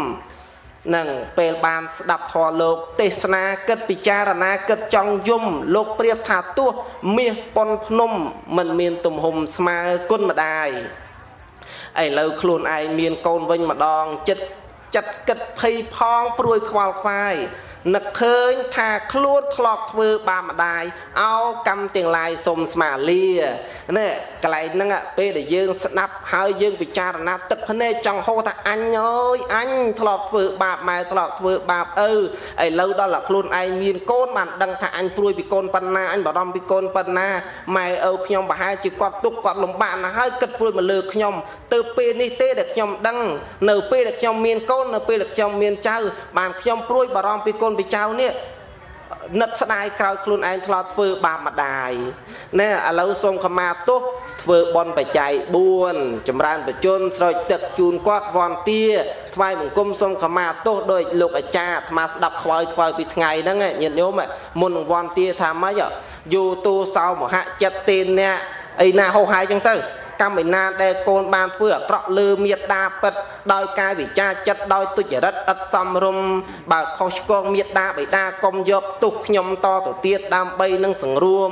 នឹងពេលបានស្ដាប់ធម៌លោកទេសនាគិតពិចារណាគិតចង់យំលោកប្រៀបថាទោះមាសប៉ុនភ្នំមិនមានទំហំស្មើគុណម្ដាយឥឡូវខ្លួនឯងមានកូនវិញម្ដងចិត្តចិត្តគិតភ័យផងព្រួយខ្វល់ខ្វាយនឹកឃើញថាខ្លួនធ្លាប់ធ្វើបាបម្ដាយអោកម្មទាំងឡាយសុំស្មាលានេះ កន្លែងហ្នឹងពេលដែលយើងស្ដាប់ហើយយើងពិចារណាទឹកភ្នែកចង់ហៅថាអញអើយអញធ្លាប់ធ្វើបាបម៉ែធ្លាប់ធ្វើបាបឪឥឡូវដល់តែខ្លួនឯងមានកូនបានដឹងថាអញព្រួយពីកូនប៉ុណ្ណាអញបារម្ភពីកូនប៉ុណ្ណាម៉ែឪខ្ញុំប្រហែលជាគាត់ទុកគាត់លំបាកណាស់ហើយគិតព្រួយមកលើខ្ញុំទៅពេលនេះទេដែលខ្ញុំដឹងនៅពេលដែលខ្ញុំមានកូននៅពេលដែលខ្ញុំមានចៅបានខ្ញុំព្រួយបារម្ភពីកូនពីចៅនេះ នឹកស្ដាយក្រោយខ្លួនឯងធ្លាប់ធ្វើបាបម្ដាយណែឥឡូវសូមខមាទោសធ្វើបន់បច្ច័យ4ចម្រើនបជនស្រោចទឹកជូនគាត់វន្តាថ្វាយបង្គំសូមខមាទោសដោយលោកអាចារ្យអាត្មាស្ដាប់ខ្វល់ខ្វល់ពីថ្ងៃហ្នឹងញាតិញោមមុននឹងវន្តាថាម៉េចយោតូសោមហចិត្តទេអ្នកអីណាហោហាយចឹងទៅ កម្មឯណាដែលកូនបានធ្វើអាក្រក់លើមេត្តាពិតដោយកាយវិចារចិត្តដោយទុច្ចរិតឥតសមរម្យបើខុសឆ្គងមេត្តាបិតាកុំយកទុះខ្ញុំតទៅទៀតដើម្បីនឹងសង្រួម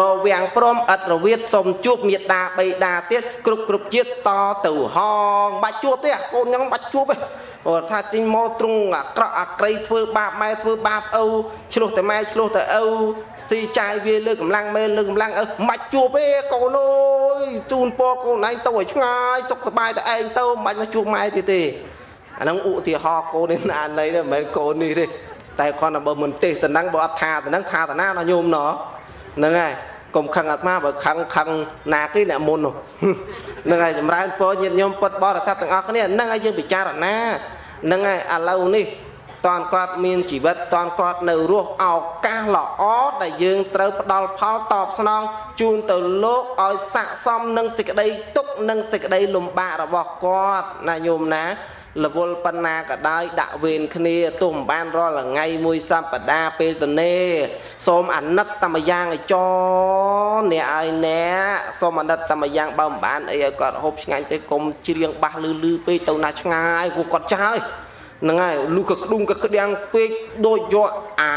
រវាងព្រមឥតរវិតសូមជួបមេត្តាបិតាទៀតគ្រប់គ្រប់ជាតិតទៅហងបាច់ជួបទេកូនខ្ញុំបាច់ជួបទេព្រោះថាចេញមកទ្រង់អាក្រក់អាក្រីធ្វើបាបម៉ែធ្វើបាបឪឆ្លោះតែម៉ែឆ្លោះតែឪ ស៊ីចាយវាលើកម្លាំងម៉ែលើកម្លាំងឪមិនជួបទេកូនអើយជូនពរកូនឯងទៅឲ្យឆ្ងាយសុខសប្បាយតែឯងទៅមិនបាច់មកជួបម៉ែទៀតទេអាហ្នឹងឧទាហរណ៍កូននេះណាណីទេមិនមែនកូននេះទេតែគាត់តែបើមិនទេសតំណឹងបើអត់ថាតំណឹងថាតាណាណាញោមណហ្នឹងហើយកុំខឹងអាត្មាបើខឹងខឹងណាគេអ្នកមុននោះហ្នឹងហើយចម្រើនពរញាតិញោមពុតបរិស័ទទាំងអស់គ្នាហ្នឹងហើយយើងពិចារណាហ្នឹងហើយឥឡូវនេះ តនគាត់មានជីវិតតនគាត់នៅរស់ឱកាសល្អដែលយើងត្រូវផ្ដល់ផលតបស្នងជូនទៅលោកឲ្យស័កសមនឹងសេចក្តីទុកនិងសេចក្តីលំបាករបស់គាត់ណាញោមណារវល់ប៉ុណ្ណាក៏ដោយដាក់វេនគ្នាទោះមិនបានរាល់ថ្ងៃមួយសប្តាហ៍ពេលទៅនេសូមអាណិតតាមយ៉ាងឲ្យចអ្នកឲ្យអ្នកសូមអាណិតតាមយ៉ាងបើមិនបានអីឲ្យគាត់ហូបឆ្ងាញ់ទេកុំច្រៀងបាសលឺលឺពេកទៅណាឆ្ងាយគូគាត់ចាស់ហើយ ហ្នឹងហើយលុះក៏ក្ដុំក៏ក្តាំងពេកដូចយកអា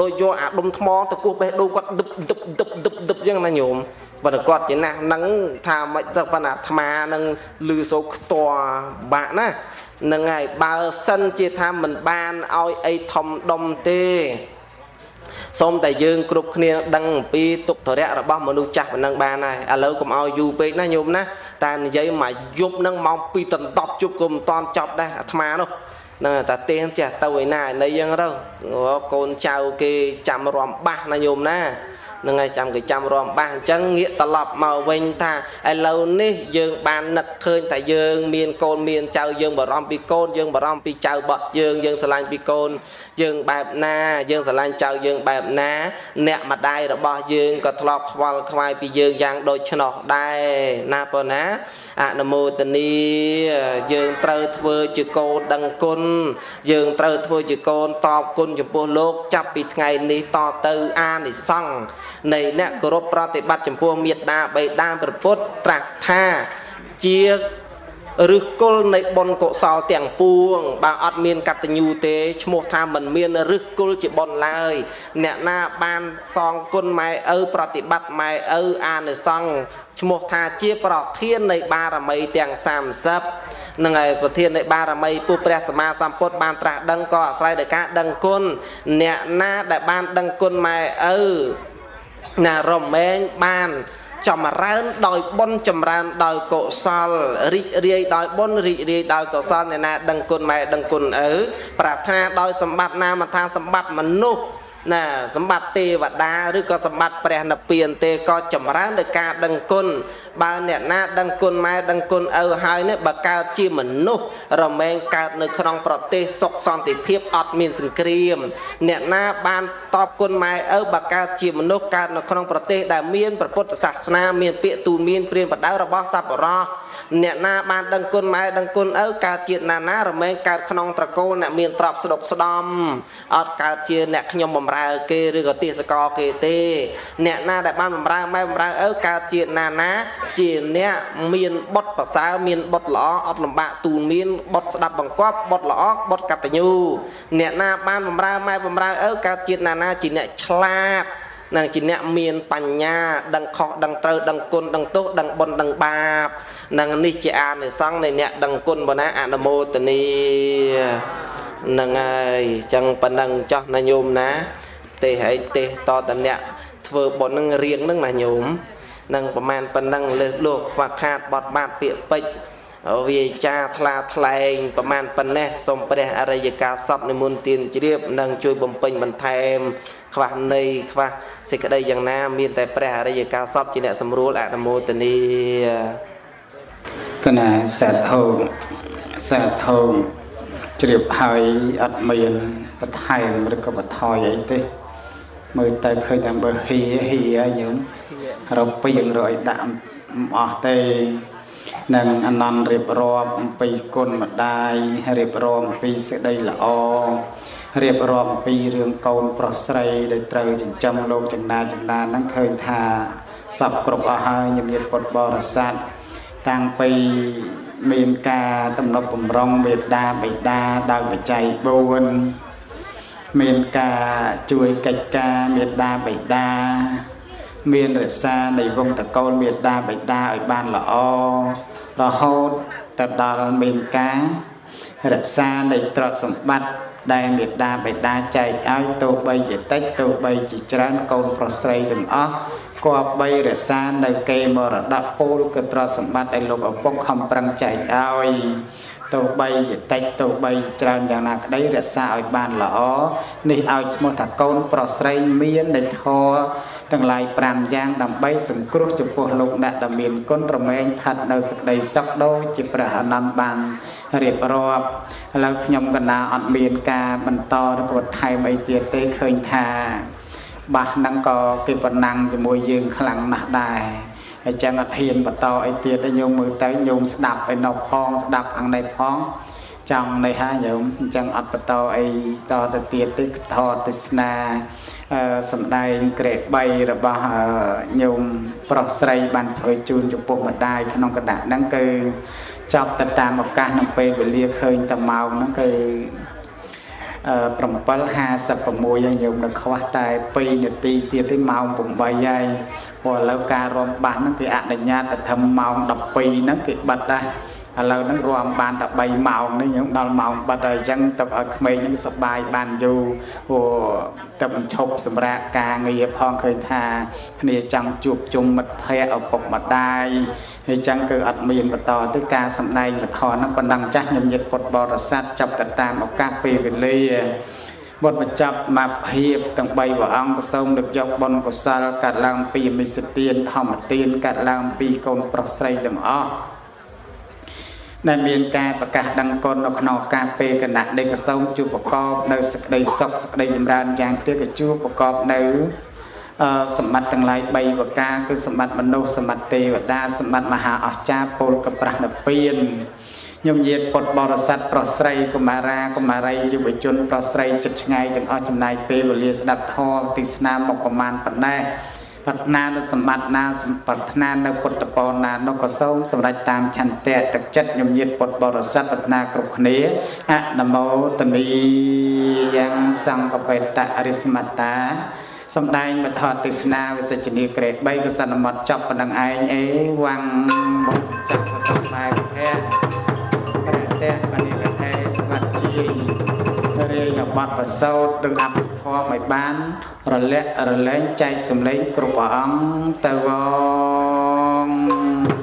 ដូចយកអាដុំថ្មទៅគោះបេះដូងគាត់ដឹបដឹបដឹបដឹបដឹបយ៉ាងណាញោមបើគាត់ជាណាស់ហ្នឹងថាមិនទៅប៉ុន្តែអាត្មានឹងលឺសោកខ្ទាស់បាក់ណានឹងហើយបើសិនជាថាមិនបានឲ្យអីធំដុំទេសូមតែយើងគ្រប់គ្នាដឹងអំពីទុក្ខធរៈរបស់មនុស្សចាស់ប៉ុណ្ណឹងបានហើយឥឡូវកុំឲ្យយូរពេកណាញោមណាតែនិយាយមកយប់ហ្នឹងម៉ោង2ដណ្ដប់ជប់ក៏មិនតាន់ចប់ដែរអាត្មានោះ ហ្នឹងតាទៀងចេះទៅឯណានៃយ៉ាងទៅកូនចៅគេចាំរំបាស់ណាញោមណានឹងហើយចាំគេចាំរំបាស់អញ្ចឹងងាកត្រឡប់មកវិញថាឥឡូវនេះយើងបាននឹកឃើញថាយើងមានកូនមានចៅយើងបារម្ភពីកូនយើងបារម្ភពីចៅបត់យើងយើងស្រឡាញ់ពីកូនយើងបែបណា យើងស្រឡាញ់ចៅយើងបែបណា អ្នកម្ដាយរបស់យើងក៏ធ្លាប់ខ្វល់ខ្វាយពីយើងយ៉ាងដូច្នោះដែរណាប៉ុណ្ណាអនុមោទនីយើងត្រូវធ្វើជាកូនដឹងគុណយើងត្រូវធ្វើជាកូនតបគុណចំពោះលោក ចាប់ពីថ្ងៃនេះតទៅអានិសង្ឃនៃអ្នកគោរពប្រតិបត្តិចំពោះមេត្តាបិតាព្រះពុទ្ធត្រាស់ថាជា ឬគល់នៃបុណ្យកុសលទាំងពួង បើអត់មានកតញ្ញូទេឈ្មោះថាមិនមានឬគល់ជាបុណ្យឡើយ អ្នកណាបានសងគុណម៉ែឪប្រតិបត្តិម៉ែឪអានិសង្ឃឈ្មោះថាជាប្រធាននៃបារមីទាំង30នឹងហើយប្រធាននៃបារមីពុព្រះសម្មាសម្ពុទ្ធបានត្រាស់ដឹងក៏អាស្រ័យដោយការដឹងគុណអ្នកណាដែលបានដឹងគុណម៉ែឪណារមែងបាន ចម្រើនដោយបុណ្យចម្រើនដោយកុសលរីករាយដោយបុណ្យរីករាយដោយកុសលអ្នកណាដឹងគុណម៉ែដឹងគុណឪប្រាថ្នាដោយសម្បត្តិណាមិនថាសម្បត្តិមនុស្ស ណាសម្បត្តិទេវតាឬក៏សម្បត្តិព្រះនិព្វានទេក៏ចម្រើនដោយការដឹងគុណបើអ្នកណាដឹងគុណម៉ែដឹងគុណឪហើយនេះបើកើតជាមនុស្សរមែងកើតនៅក្នុងប្រទេសសុខសន្តិភាពអត់មានសង្គ្រាម អ្នកណាបានតបគុណម៉ែឪបើកើតជាមនុស្សកើតនៅក្នុងប្រទេសដែលមានព្រះពុទ្ធសាសនាមានពាក្យទូលមានព្រានបដៅរបស់សប្បុរស អ្នកណាបានដឹងគុណម៉ែដឹងគុណឪកើតជាតិណាណារមែងកើតក្នុងត្រកូលអ្នកមានទ្រព្យស្ដុកស្ដំអត់កើតជាអ្នកខ្ញុំបំរើគេឬក៏ទេសកលគេទេ អ្នកណាដែលបានបំរើម៉ែបំរើឪកើតជាតិណាណា ជាអ្នកមានបុតប្រសើរមានបុតល្អអត់លំបាកទូនមានបុតស្ដាប់បង្គាប់បុតល្អបុតកតញ្ញូអ្នកណាបានបំរើម៉ែបំរើឪកើតជាតិណាណាជាអ្នកឆ្លាតនឹងជាអ្នកមានបញ្ញាដឹងខុសដឹងត្រូវដឹងគុណដឹងទោសដឹងបុណ្យដឹងបាប នឹងនេះជាអានិសង្ឃនៃអ្នកដឹងគុណបណាអនុមោទនីនឹងហើយអញ្ចឹងប៉ុណ្ណឹងចោះណាញោមណា ទេហើយទេតតអ្នកធ្វើបុណ្យនឹងរៀងនឹងណាញោមនឹងប្រមាណប៉ុណ្ណឹងលើសលោកខ្វះខាតបត់បាតពាក្យពេចន៍វាចាថ្លាថ្លែងប្រមាណប៉ុណ្ណេះសូមព្រះអរិយកាសពនិមន្តទានជ្រាបនិងជួយបំពេញបន្ថែម ខ្វះនៃខ្វះសេចក្តីយ៉ាងណា មានតែព្រះអរិយកាសពជាអ្នកសម្រួលអនុមោទនី កណាសាធុសាធុជ្រាបហើយអត់មានបន្ថែមឬក៏បន្ថយអីទេ មើលទៅឃើញតែបើហៀហៀយើងរពៀងរយដាក់អស់ទេនឹងអនន្តរៀបរាប់អំពីគុណម្ដាយរៀបរាប់អំពីសេចក្តីល្អរៀបរាប់អំពីរឿងកូនប្រុសស្រីដែលត្រូវចិញ្ចឹមលោកចង្ដាចង្ដាហ្នឹងឃើញថាសពគ្រប់អស់ហើយញញាតពុទ្ធបរិស័ទ តាំងពីមានការតំណប់បំរុងមេត្តាបិតាដោយបច្ច័យ4មានការជួយកិច្ចការមេត្តាបិតាមានរក្សានៃវងតកូលមេត្តាបិតាឲ្យបានល្អរហូតទៅដល់មានការរក្សានៃទ្រព្យសម្បត្តិដែលមេត្តាបិតាចែកឲ្យទោះបីជាតិចទោះបីជាច្រើនកូនប្រុសស្រីទាំងអស់ គប្បីរក្សានៅគេមរតកពូលគឺទ្រព្យសម្បត្តិដែលលោកឪពុកខំប្រឹងចែកឲ្យទោះបីជាតិចទោះបីច្រើនយ៉ាងណាក្តីរក្សាឲ្យបានល្អនេះឲ្យឈ្មោះថាកូនប្រុសស្រីមាននៃធម៌ទាំងឡាយ5យ៉ាងដើម្បីសង្គ្រោះចំពោះលោកអ្នកដែលមានគុណរមែងឋិតនៅសេចក្តីសុខដូចជាព្រះអនន្តបានរៀបរាប់ឥឡូវខ្ញុំកណាអត់មានការបន្តឬក៏ថែមអីទៀតទេឃើញថា បាសហ្នឹងក៏គេប៉ុណ្ណឹងជាមួយយើងខ្លាំងណាស់ដែរហើយចឹងអត់ហ៊ានបន្តអីទៀតទេញោមមើលទៅញោមស្ដាប់ឯណោផងស្ដាប់ខាងនេះផងចង់នេះហើយញោមអញ្ចឹងអត់បន្តអីតទៅទៀតទេថតទេសនាសំដែងក្រែក3របស់ញោមប្រុសស្រីបានធ្វើជូនចំពោះម្ដាយក្នុងកណ្ដាស់ហ្នឹងគឺចប់ទៅតាមឱកាសក្នុងពេលវេលាឃើញតែម៉ោងហ្នឹងគឺ 7:56ហើយញោមនៅខ្វះតែ2នាទីទៀតទេម៉ោង8ហើយព្រោះឥឡូវការរំបាស់ហ្នឹងគេអនុញ្ញាតតែធ្វើម៉ោង12ហ្នឹងគេបិទដែរ ឥឡូវហ្នឹងរួមបានតែ3ម៉ោងនេះយើងដល់ម៉ោងបិទហើយអញ្ចឹងទៅឲ្យក្មេងហ្នឹងសប្បាយបានយូរព្រោះទៅបញ្ឈប់សម្រាប់ការងារផងឃើញថាគ្នាចង់ជួបជុំមិត្តភ័ក្តិឪពុកម្ដាយហើយចឹងគឺអត់មានបន្តទេការសម្ដែងពធហ្នឹងប៉ុណ្ណឹងចាស់ញញិតពុទ្ធបរិស័ទចាប់ទៅតាមឱកាសពេលវេលាវត្តបញ្ចប់មកភាពទាំង3ព្រះអង្គសូមលើកយកបុណ្យកុសលកាត់ឡើងពីមិសទានធម្មទានកាត់ឡើងពីកូនប្រុសស្រីទាំងអស់ ដែលមានការប្រកាសដឹងគុណនៅក្នុងការពេលគណៈនៃកសូមជួបប្រកបនៅសក្តីសុខសក្តីចម្រើនយ៉ាងទៀតក៏ជួបប្រកបនៅសម្បត្តិទាំងឡាយ3ប្រការគឺសម្បត្តិមនុស្សសម្បត្តិទេវតាសម្បត្តិមហាអស្ចារ្យពលកប្រាស់និព្វានញោមញាតពុទ្ធបរិស័ទប្រុសស្រីកុមារាកុមារីយុវជនប្រុសស្រីចិត្តឆ្ងាយទាំងអស់ចំណាយពេលវេលាស្ដាប់ធម៌ទេសនាមកប្រមាណប៉ុណ្ណេះ ប្រាថ្នានូវសម្បត្តិណាប្រាថ្នានៅពុទ្ធពរណានោះក៏សូមសម្រេចតាមឆន្ទៈទឹកចិត្តញញាតពុទ្ធបរិស័ទប្រាថ្នាគ្រប់គ្នាអនមោទនីយ៉ាងសង្កបេតអរិសមត្តាសំដែងមធរទេសនាវិសិជនីក្រេ3កសនមត់ចប់ប៉ុណ្ណឹងឯងអេវ៉ាំងបុចាក់ប្រសពបែបភៈរតៈបនិកថេស្វាត់ជា រាយបတ်ប្រសោតឬអភិធម៌ឲ្យបាន រលាក់រលែងចែកសម្លេងគ្រប់ព្រះអង្គទៅវង